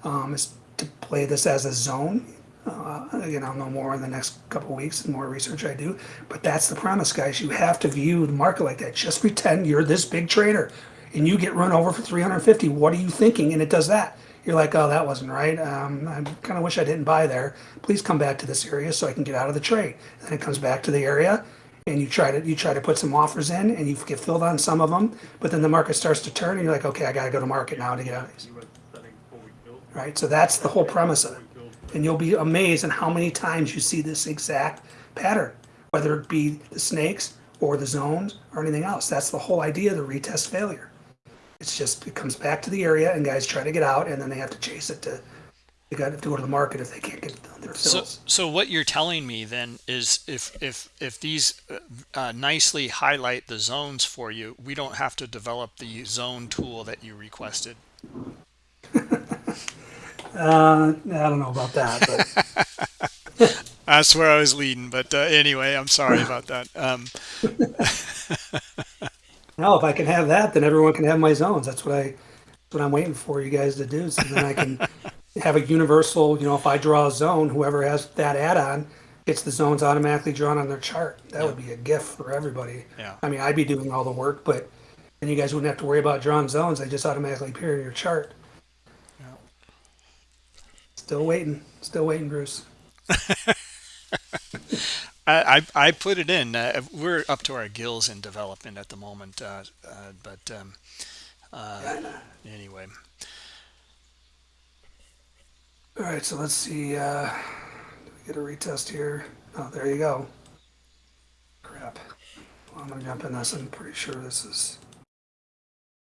Um, is to play this as a zone. Uh, again, I'll know more in the next couple weeks and more research I do. But that's the premise, guys. You have to view the market like that. Just pretend you're this big trader, and you get run over for 350. What are you thinking? And it does that. you're like, oh, that wasn't right. Um, I kind of wish I didn't buy there. Please come back to this area so I can get out of the trade. Then it comes back to the area, and you try to you try to put some offers in, and you get filled on some of them. But then the market starts to turn, and you're like, okay, I got to go to market now to get out of these. Right. So that's the whole premise of it, and you'll be amazed at how many times you see this exact pattern, whether it be the snakes or the zones or anything else. That's the whole idea of the retest failure. It's just it comes back to the area, and guys try to get out, and then they have to chase it to. They got to go to the market if they can't get their fills. so so what you're telling me then is if if if these uh, uh, nicely highlight the zones for you, we don't have to develop the zone tool that you requested. <laughs> Uh, I don't know about that, but <laughs> That's where I was leading, but uh, anyway, I'm sorry about that. Um, <laughs> no, if I can have that, then everyone can have my zones. That's what I, that's what I'm waiting for you guys to do. So then I can have a universal. You know, if I draw a zone, whoever has that add-on gets the zones automatically drawn on their chart. That would be a gift for everybody. Yeah. I mean, I'd be doing all the work, but then you guys wouldn't have to worry about drawing zones. They just automatically appear in your chart. Yeah. Still waiting. Still waiting, Bruce. <laughs> I, I I put it in. Uh, we're up to our gills in development at the moment, uh, uh, but um, uh, anyway. All right, so let's see. Uh, get a retest here? Oh, there you go. Crap. Well, I'm gonna jump in this. I'm pretty sure this is.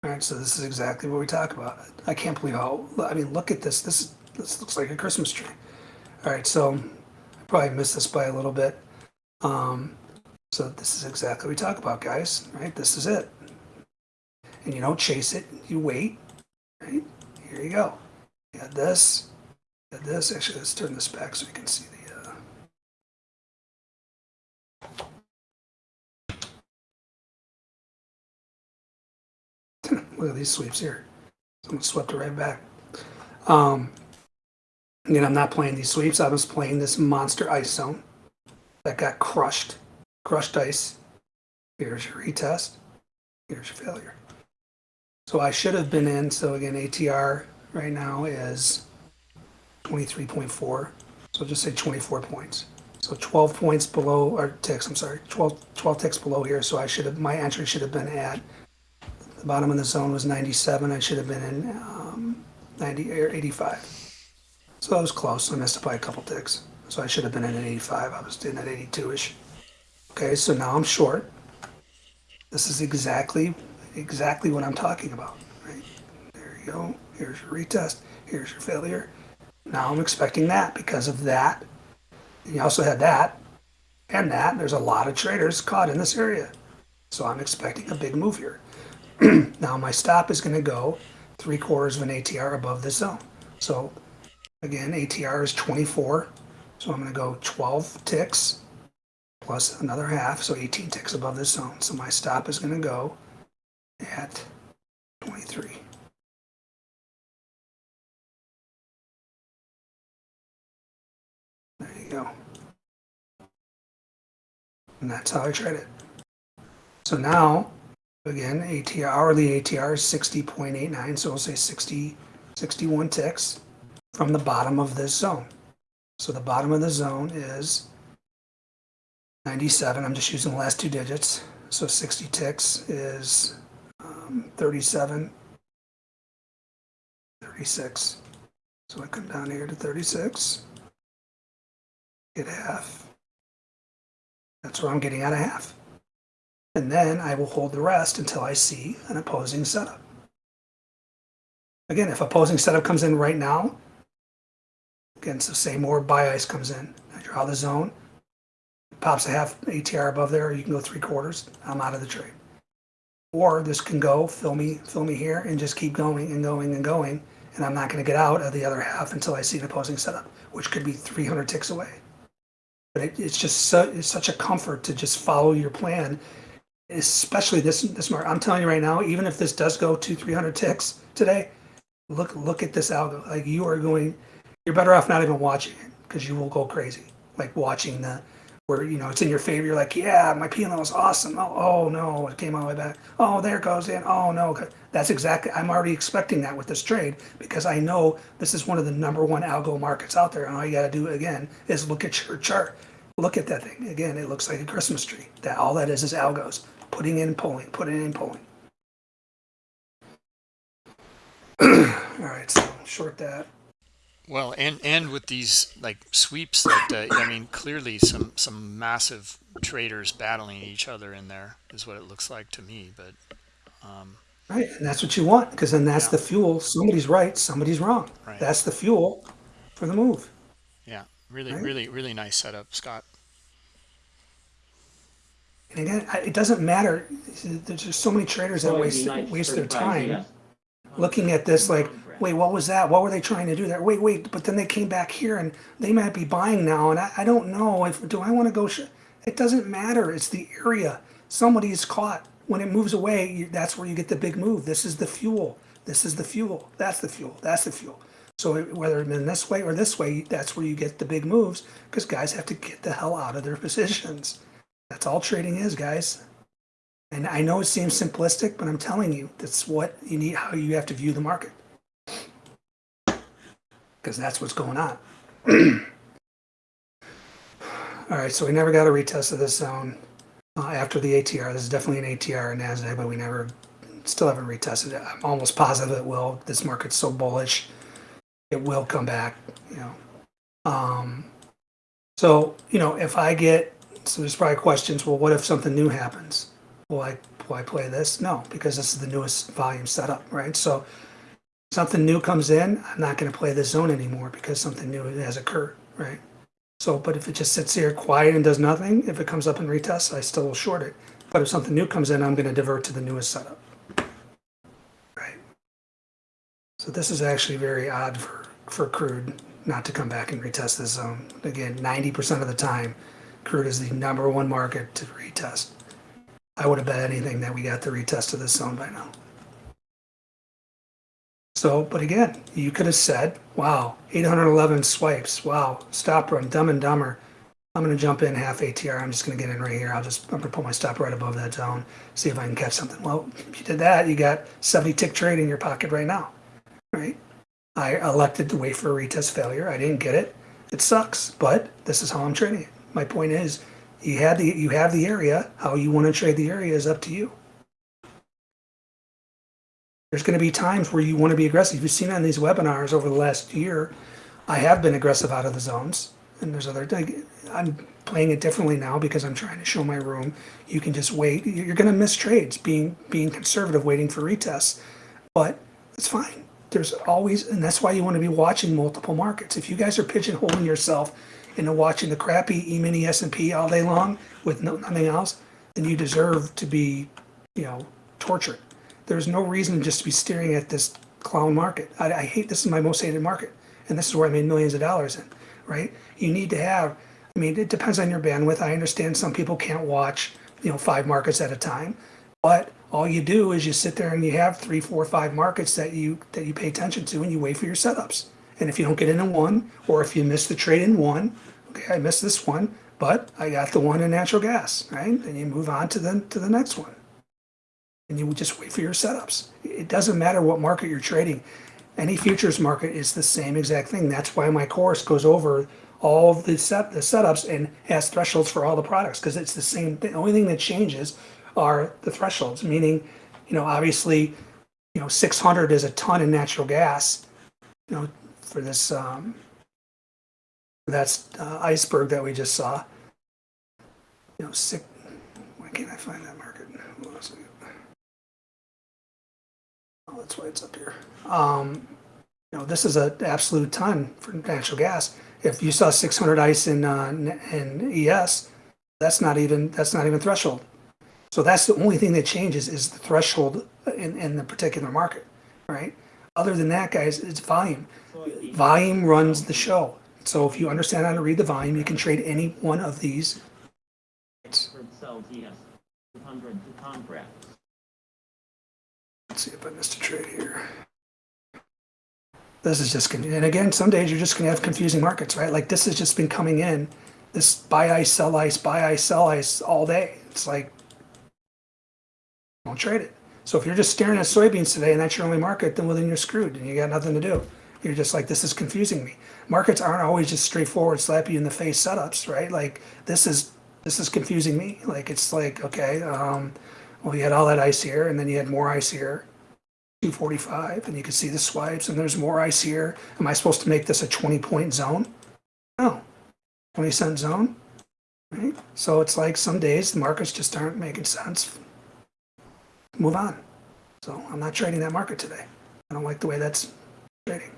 All right, so this is exactly what we talk about. I can't believe how. I mean, look at this. This this looks like a Christmas tree. All right, so I probably missed this by a little bit. Um, so this is exactly what we talk about, guys. Right? This is it. And you don't chase it. You wait. Right? Here you go. You got this. This. Actually, let's turn this back so we can see the. Uh... <laughs> Look at these sweeps here. Someone swept it right back. Um, again, I'm not playing these sweeps. I was playing this monster ice zone that got crushed. Crushed ice. Here's your retest. Here's your failure. So I should have been in. So again, ATR right now is 23.4. So just say 24 points. So 12 points below, or ticks, I'm sorry, 12, 12 ticks below here. So I should have, my entry should have been at, the bottom of the zone was 97. I should have been in um, 90 or 85. So I was close. I missed it by a couple ticks. So I should have been in at 85. I was in at 82-ish. Okay, so now I'm short. This is exactly, exactly what I'm talking about, right? There you go. Here's your retest. Here's your failure. Now I'm expecting that because of that. You also had that and that. There's a lot of traders caught in this area. So I'm expecting a big move here. <clears throat> now my stop is going to go three quarters of an ATR above this zone. So again, ATR is 24. So I'm going to go 12 ticks plus another half. So 18 ticks above this zone. So my stop is going to go at 23. Go. And that's how I trade it. So now, again, ATR, hourly ATR is 60.89, so we'll say 60, 61 ticks from the bottom of this zone. So the bottom of the zone is 97. I'm just using the last two digits. So 60 ticks is um, 37, 36. So I come down here to 36 get half. That's where I'm getting out of half. And then I will hold the rest until I see an opposing setup. Again, if opposing setup comes in right now, again, so say more buy ice comes in. I draw the zone, pops a half ATR above there, you can go three quarters, I'm out of the trade. Or this can go, fill me, fill me here, and just keep going and going and going, and I'm not going to get out of the other half until I see an opposing setup, which could be 300 ticks away. But it, it's just su- it's such a comfort to just follow your plan, especially this this market. I'm telling you right now, even if this does go to 300 ticks today, look look at this algo. Like you are going, you're better off not even watching it because you will go crazy. Like watching the where you know it's in your favor. You're like, yeah, my P and is awesome. Oh, oh no, it came all the way back. Oh, there it goes in. Oh no, that's exactly. I'm already expecting that with this trade because I know this is one of the number one algo markets out there, and all you got to do again is look at your chart. Look at that thing again. It looks like a Christmas tree. That all that is is algos putting in, pulling, putting in, pulling. <clears throat> all right, so short that. Well, and and with these like sweeps that uh, I mean, clearly some some massive traders battling each other in there is what it looks like to me. But um, Right, and that's what you want because then that's Yeah. the fuel. Somebody's right, somebody's wrong. Right. That's the fuel for the move. yeah, really, Right. really, really nice setup, Scott. And again, it doesn't matter. There's just so many traders that waste waste their time GS. looking at this like, wait, what was that? What were they trying to do there? Wait, wait, but then they came back here and they might be buying now, and I, I don't know if do I want to go. It doesn't matter. It's the area. Somebody is caught. When it moves away, you, that's where you get the big move. This is the fuel. This is the fuel. That's the fuel. That's the fuel. So whether it's in this way or this way, that's where you get the big moves because guys have to get the hell out of their <laughs> positions. That's all trading is, guys. And I know it seems simplistic, but I'm telling you, that's what you need, how you have to view the market. Because that's what's going on. <clears throat> All right, so we never got a retest of this zone uh, after the ATR. This is definitely an ATR in NASDAQ, but we never, still haven't retested it. I'm almost positive it will. This market's so bullish, it will come back, you know. Um, so, you know, if I get, so there's probably questions, well, what if something new happens? Will I, will I play this? No, because this is the newest volume setup, right? So something new comes in, I'm not going to play this zone anymore because something new has occurred, right? So, but if it just sits here quiet and does nothing, if it comes up and retests, I still will short it. But if something new comes in, I'm going to divert to the newest setup, right? So this is actually very odd for, for crude not to come back and retest this zone. Again, 90% of the time, crude is the number one market to retest. I would have bet anything that we got the retest of this zone by now. So, but again, you could have said, wow, 811 swipes. Wow, stop run, dumb and dumber. I'm going to jump in half ATR. I'm just going to get in right here. I'll just, I'm going to put my stop right above that zone, see if I can catch something. Well, if you did that, you got 70 tick trade in your pocket right now, right? I elected to wait for a retest failure. I didn't get it. It sucks, but this is how I'm trading it. My point is, you had the you have the area. How you want to trade the area is up to you. There's going to be times where you want to be aggressive. You've seen on these webinars over the last year, I have been aggressive out of the zones, and there's other. I'm playing it differently now because I'm trying to show my room. You can just wait. You're going to miss trades being being conservative, waiting for retests, but it's fine. There's always, and that's why you want to be watching multiple markets. If you guys are pigeonholing yourself into watching the crappy E-mini S&P all day long with no, nothing else, then you deserve to be, you know, tortured. There's no reason just to be staring at this clown market. I, I hate this is my most hated market, and this is where I made millions of dollars in. Right? You need to have. I mean, it depends on your bandwidth. I understand some people can't watch, you know, five markets at a time, but all you do is you sit there and you have three, four, five markets that you that you pay attention to, and you wait for your setups. And if you don't get in one, or if you miss the trade in one, okay, I missed this one, but I got the one in natural gas, right? Then you move on to the to the next one, and you just wait for your setups. It doesn't matter what market you're trading. Any futures market is the same exact thing. That's why my course goes over all the set the setups and has thresholds for all the products because it's the same. thing. The only thing that changes are the thresholds, meaning, you know, obviously, you know, 600 is a ton in natural gas, you know, for this, um, that's uh, iceberg that we just saw. You know, six, why can't I find that market? Hold on a second. Oh, that's why it's up here. Um, you know, this is an absolute ton for natural gas. If you saw 600 ice in, uh, in ES, that's not even, that's not even threshold. So that's the only thing that changes is the threshold in, in the particular market, right? Other than that, guys, it's volume. Volume runs the show. So if you understand how to read the volume, you can trade any one of these. Oxford sells ES 200 to contracts. Let's see if I missed a trade here. This is just, and again, some days you're just gonna have confusing markets, right? Like this has just been coming in. this buy ice, sell ice, buy ice, sell ice all day. It's like, don't trade it. So if you're just staring at soybeans today and that's your only market, then well, then you're screwed and you got nothing to do. You're just like, this is confusing me. Markets aren't always just straightforward, slap you in the face setups, right? Like this is this is confusing me. Like it's like, okay, um, well, you had all that ice here, and then you had more ice here. 245, and you can see the swipes, and there's more ice here. Am I supposed to make this a 20 point zone? No. 20 cent zone? Right? So it's like some days the markets just aren't making sense. Move on. So I'm not trading that market today. I don't like the way that's trading.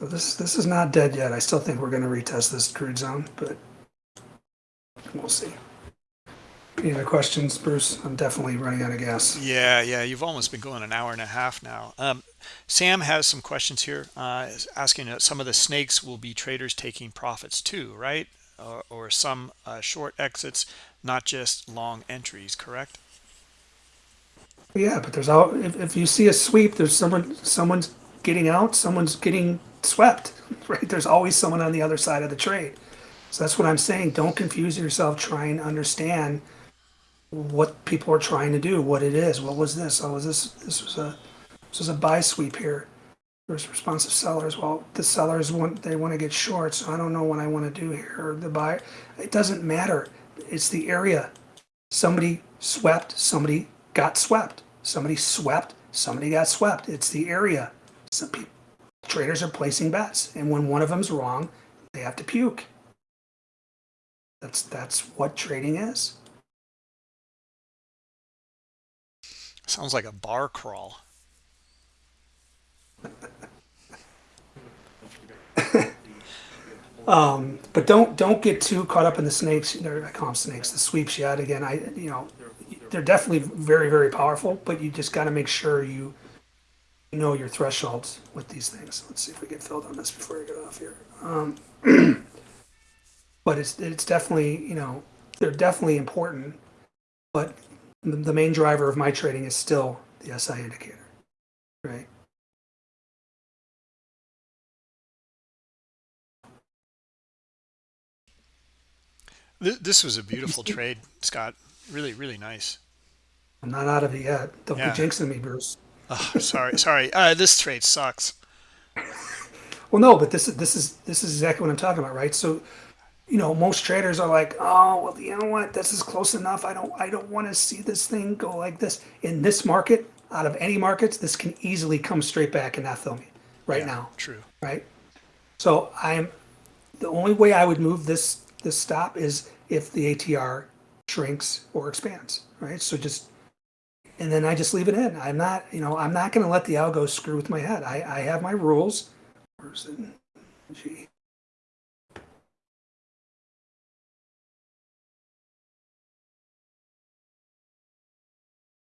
So this this is not dead yet. I still think we're going to retest this crude zone, but we'll see. Any other questions, Bruce? I'm definitely running out of gas. Yeah, yeah, you've almost been going an hour and a half now. Um, Sam has some questions here, uh, asking uh, some of the snakes will be traders taking profits too, right? Or, or some uh, short exits, not just long entries, correct? Yeah, but there's all if, if you see a sweep, there's someone someone's getting out, someone's getting swept, <laughs> right? There's always someone on the other side of the trade. So that's what I'm saying. Don't confuse yourself. Try and understand what people are trying to do, what it is. What was this? Oh, was this this was a this was a buy sweep here. There's responsive sellers. Well, the sellers want they want to get short, so I don't know what I want to do here. Or the buy, it doesn't matter. It's the area. Somebody swept. Somebody got swept. Somebody swept. Somebody got swept. It's the area. Some people, traders are placing bets, and when one of them's wrong, they have to puke. That's that's what trading is. Sounds like a bar crawl. <laughs> Um, but don't don't get too caught up in the snakes. I call them snakes. The sweeps yet again. I you know they're definitely very very powerful, but you just got to make sure you you know your thresholds with these things. Let's see if we get filled on this before I get off here. Um, <clears throat> but it's it's definitely you know they're definitely important, but the, the main driver of my trading is still the SI indicator, right? This was a beautiful <laughs> trade, Scott. Really, really nice. I'm not out of it yet. Don't Yeah. be jinxing me, Bruce. Oh, sorry, sorry. Uh, this trade sucks. Well, no, but this is this is this is exactly what I'm talking about, right? So, you know, most traders are like, "Oh, well, you know what? This is close enough. I don't I don't want to see this thing go like this." In this market, out of any markets, this can easily come straight back and not fill me right Yeah, now, True. right? So, I'm the only way I would move this this stop is if the ATR shrinks or expands, right? So just and then I just leave it in. I'm not, you know, I'm not going to let the algo screw with my head. I, I have my rules. Where's it? Gee.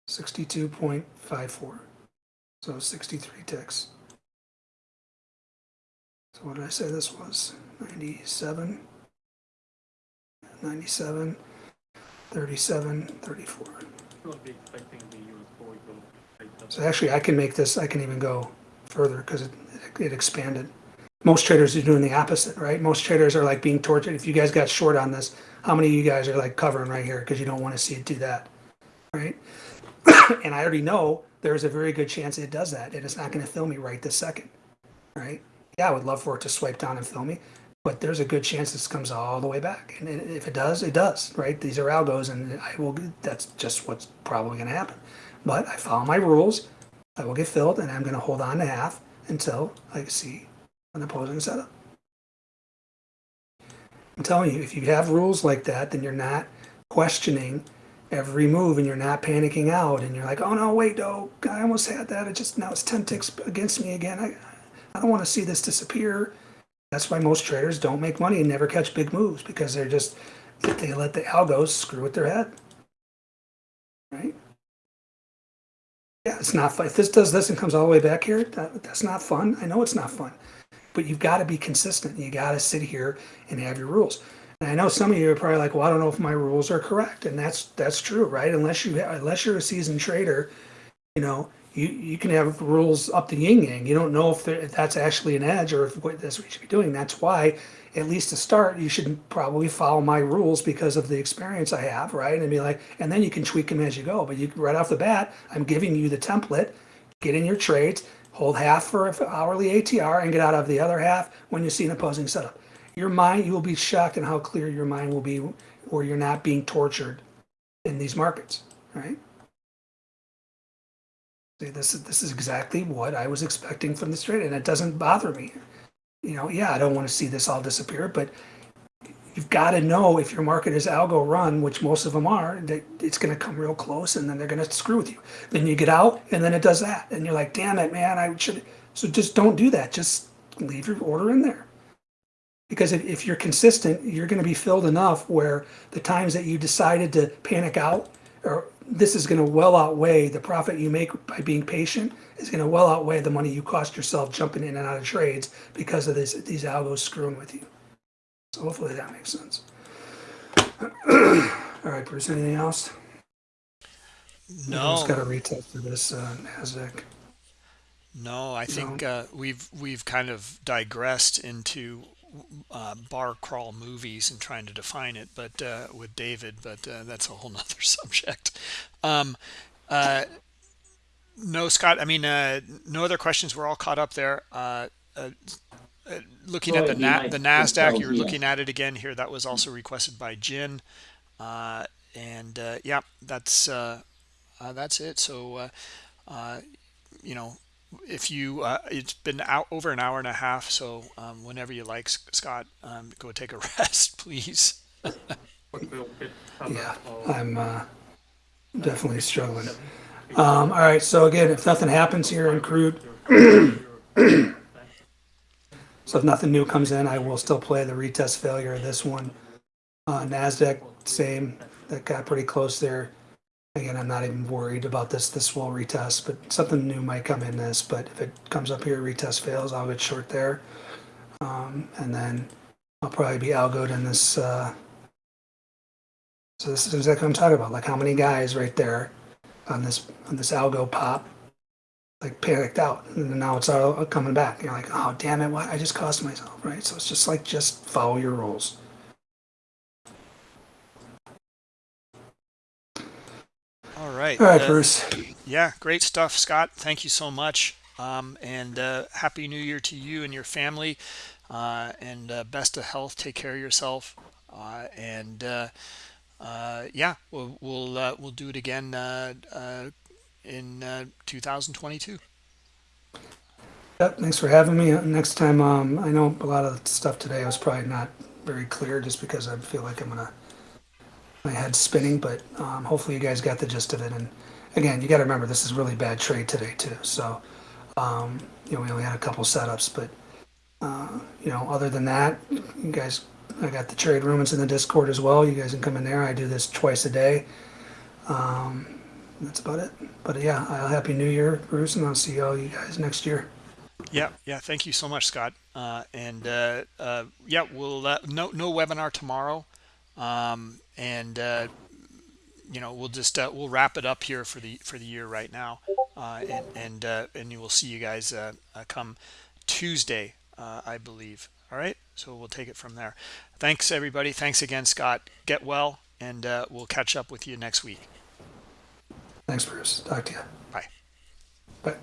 Sixty-two point five four, so sixty-three ticks. So what did I say this was? Ninety-seven, ninety-seven, thirty-seven, thirty-four. Not be expecting the US boy to take that. So actually, I can make this, I can even go further because it, it expanded. Most traders are doing the opposite, right? Most traders are like being tortured. If you guys got short on this, how many of you guys are like covering right here because you don't want to see it do that, right? <coughs> and I already know there's a very good chance it does that, and it's not going to fill me right this second, right? Yeah, I would love for it to swipe down and fill me, but there's a good chance this comes all the way back, and if it does, it does, right? These are algos, and I will. That's just what's probably going to happen. But I follow my rules. I will get filled, and I'm going to hold on to half until I see an opposing setup. I'm telling you, if you have rules like that, then you're not questioning every move, and you're not panicking out, and you're like, "Oh no, wait, no, I almost had that. It just now it's ten ticks against me again. I, I don't want to see this disappear." That's why most traders don't make money and never catch big moves because they're just they let the algos screw with their head, right? Yeah, it's not fun. If this does this and comes all the way back here, that, that's not fun. I know it's not fun, but you've got to be consistent. You got to sit here and have your rules. And I know some of you are probably like, "Well, I don't know if my rules are correct," and that's that's true, right? Unless you unless you're a seasoned trader, you know, you you can have rules up the yin yang. You don't know if, if that's actually an edge or if what that's what you should be doing. That's why, at least to start, you should probably follow my rules because of the experience I have, right? And be like, and then you can tweak them as you go. But you right off the bat, I'm giving you the template. Get in your trades, hold half for hourly ATR, and get out of the other half when you see an opposing setup. Your mind, you will be shocked in how clear your mind will be, where you're not being tortured in these markets, right? See, this is this is exactly what I was expecting from this trade, and it doesn't bother me. You know, yeah, I don't want to see this all disappear, but you've got to know if your market is algo run, which most of them are, that it's going to come real close, and then they're going to screw with you. Then you get out, and then it does that, and you're like, damn it, man, I should. So just don't do that. Just leave your order in there. Because if, if you're consistent, you're going to be filled enough where the times that you decided to panic out, or this is going to well outweigh the profit you make by being patient, is going to well outweigh the money you cost yourself jumping in and out of trades because of this, these algos screwing with you. So hopefully that makes sense. <clears throat> All right, Bruce, anything else? No, Just got to retest for this uh, NASDAQ. no, I think uh, we've we've kind of digressed into uh, bar crawl movies and trying to define it, but uh, with David, but uh, that's a whole <laughs> nother subject. Um, uh, no, Scott. I mean, uh, no other questions. We're all caught up there. Uh, uh, uh, looking at the Na- the Nasdaq, you're looking at it again here. That was also requested by Jin, uh, and uh, yeah, that's uh, uh, that's it. So, uh, uh, you know, if you uh, it's been out over an hour and a half, so um, whenever you like, Scott, um, go take a <laughs> rest, please. But we'll get cover Yeah, I'm uh, definitely struggling. Um, all right, so again, if nothing happens here in crude, <clears throat> so if nothing new comes in, I will still play the retest failure of this one. Uh, Nasdaq, same. That got pretty close there. Again, I'm not even worried about this. This will retest, but something new might come in this. But if it comes up here, retest fails, I'll get short there. Um, and then I'll probably be algoed in this. Uh, so this is exactly what I'm talking about. Like how many guys right there on this on this algo pop, like panicked out, and now it's all coming back. You're like, oh damn it, what? I just cost myself, right? So it's just like just follow your rules. Right. All right, uh, Bruce. Yeah, great stuff, Scott. Thank you so much. Um, and uh, happy New Year to you and your family. Uh, and uh, best of health. Take care of yourself. Uh, and uh, uh, yeah, we'll we'll uh, we'll do it again uh, uh, in uh, 2022. Yep, thanks for having me. Next time, um, I know a lot of stuff today I was probably not very clear, just because I feel like I'm gonna my head's spinning. But um, hopefully, you guys got the gist of it. And again, you got to remember this is really bad trade today too. So um, you know, we only had a couple setups, but uh, you know, other than that, you guys, I got the trade room. It's in the Discord as well. You guys can come in there. I do this twice a day. Um, that's about it. But yeah, uh, happy New Year, Bruce, and I'll see all you guys next year. Yeah, yeah. Thank you so much, Scott. Uh, and uh, uh, yeah, we'll uh, no no webinar tomorrow, um, and uh, you know we'll just uh, we'll wrap it up here for the for the year right now, uh, and and uh, and you will see you guys uh, uh, come Tuesday, uh, I believe. All right, so we'll take it from there. Thanks everybody. Thanks again, Scott. Get well, and uh, we'll catch up with you next week. Thanks, Bruce. Talk to you. Bye. Bye.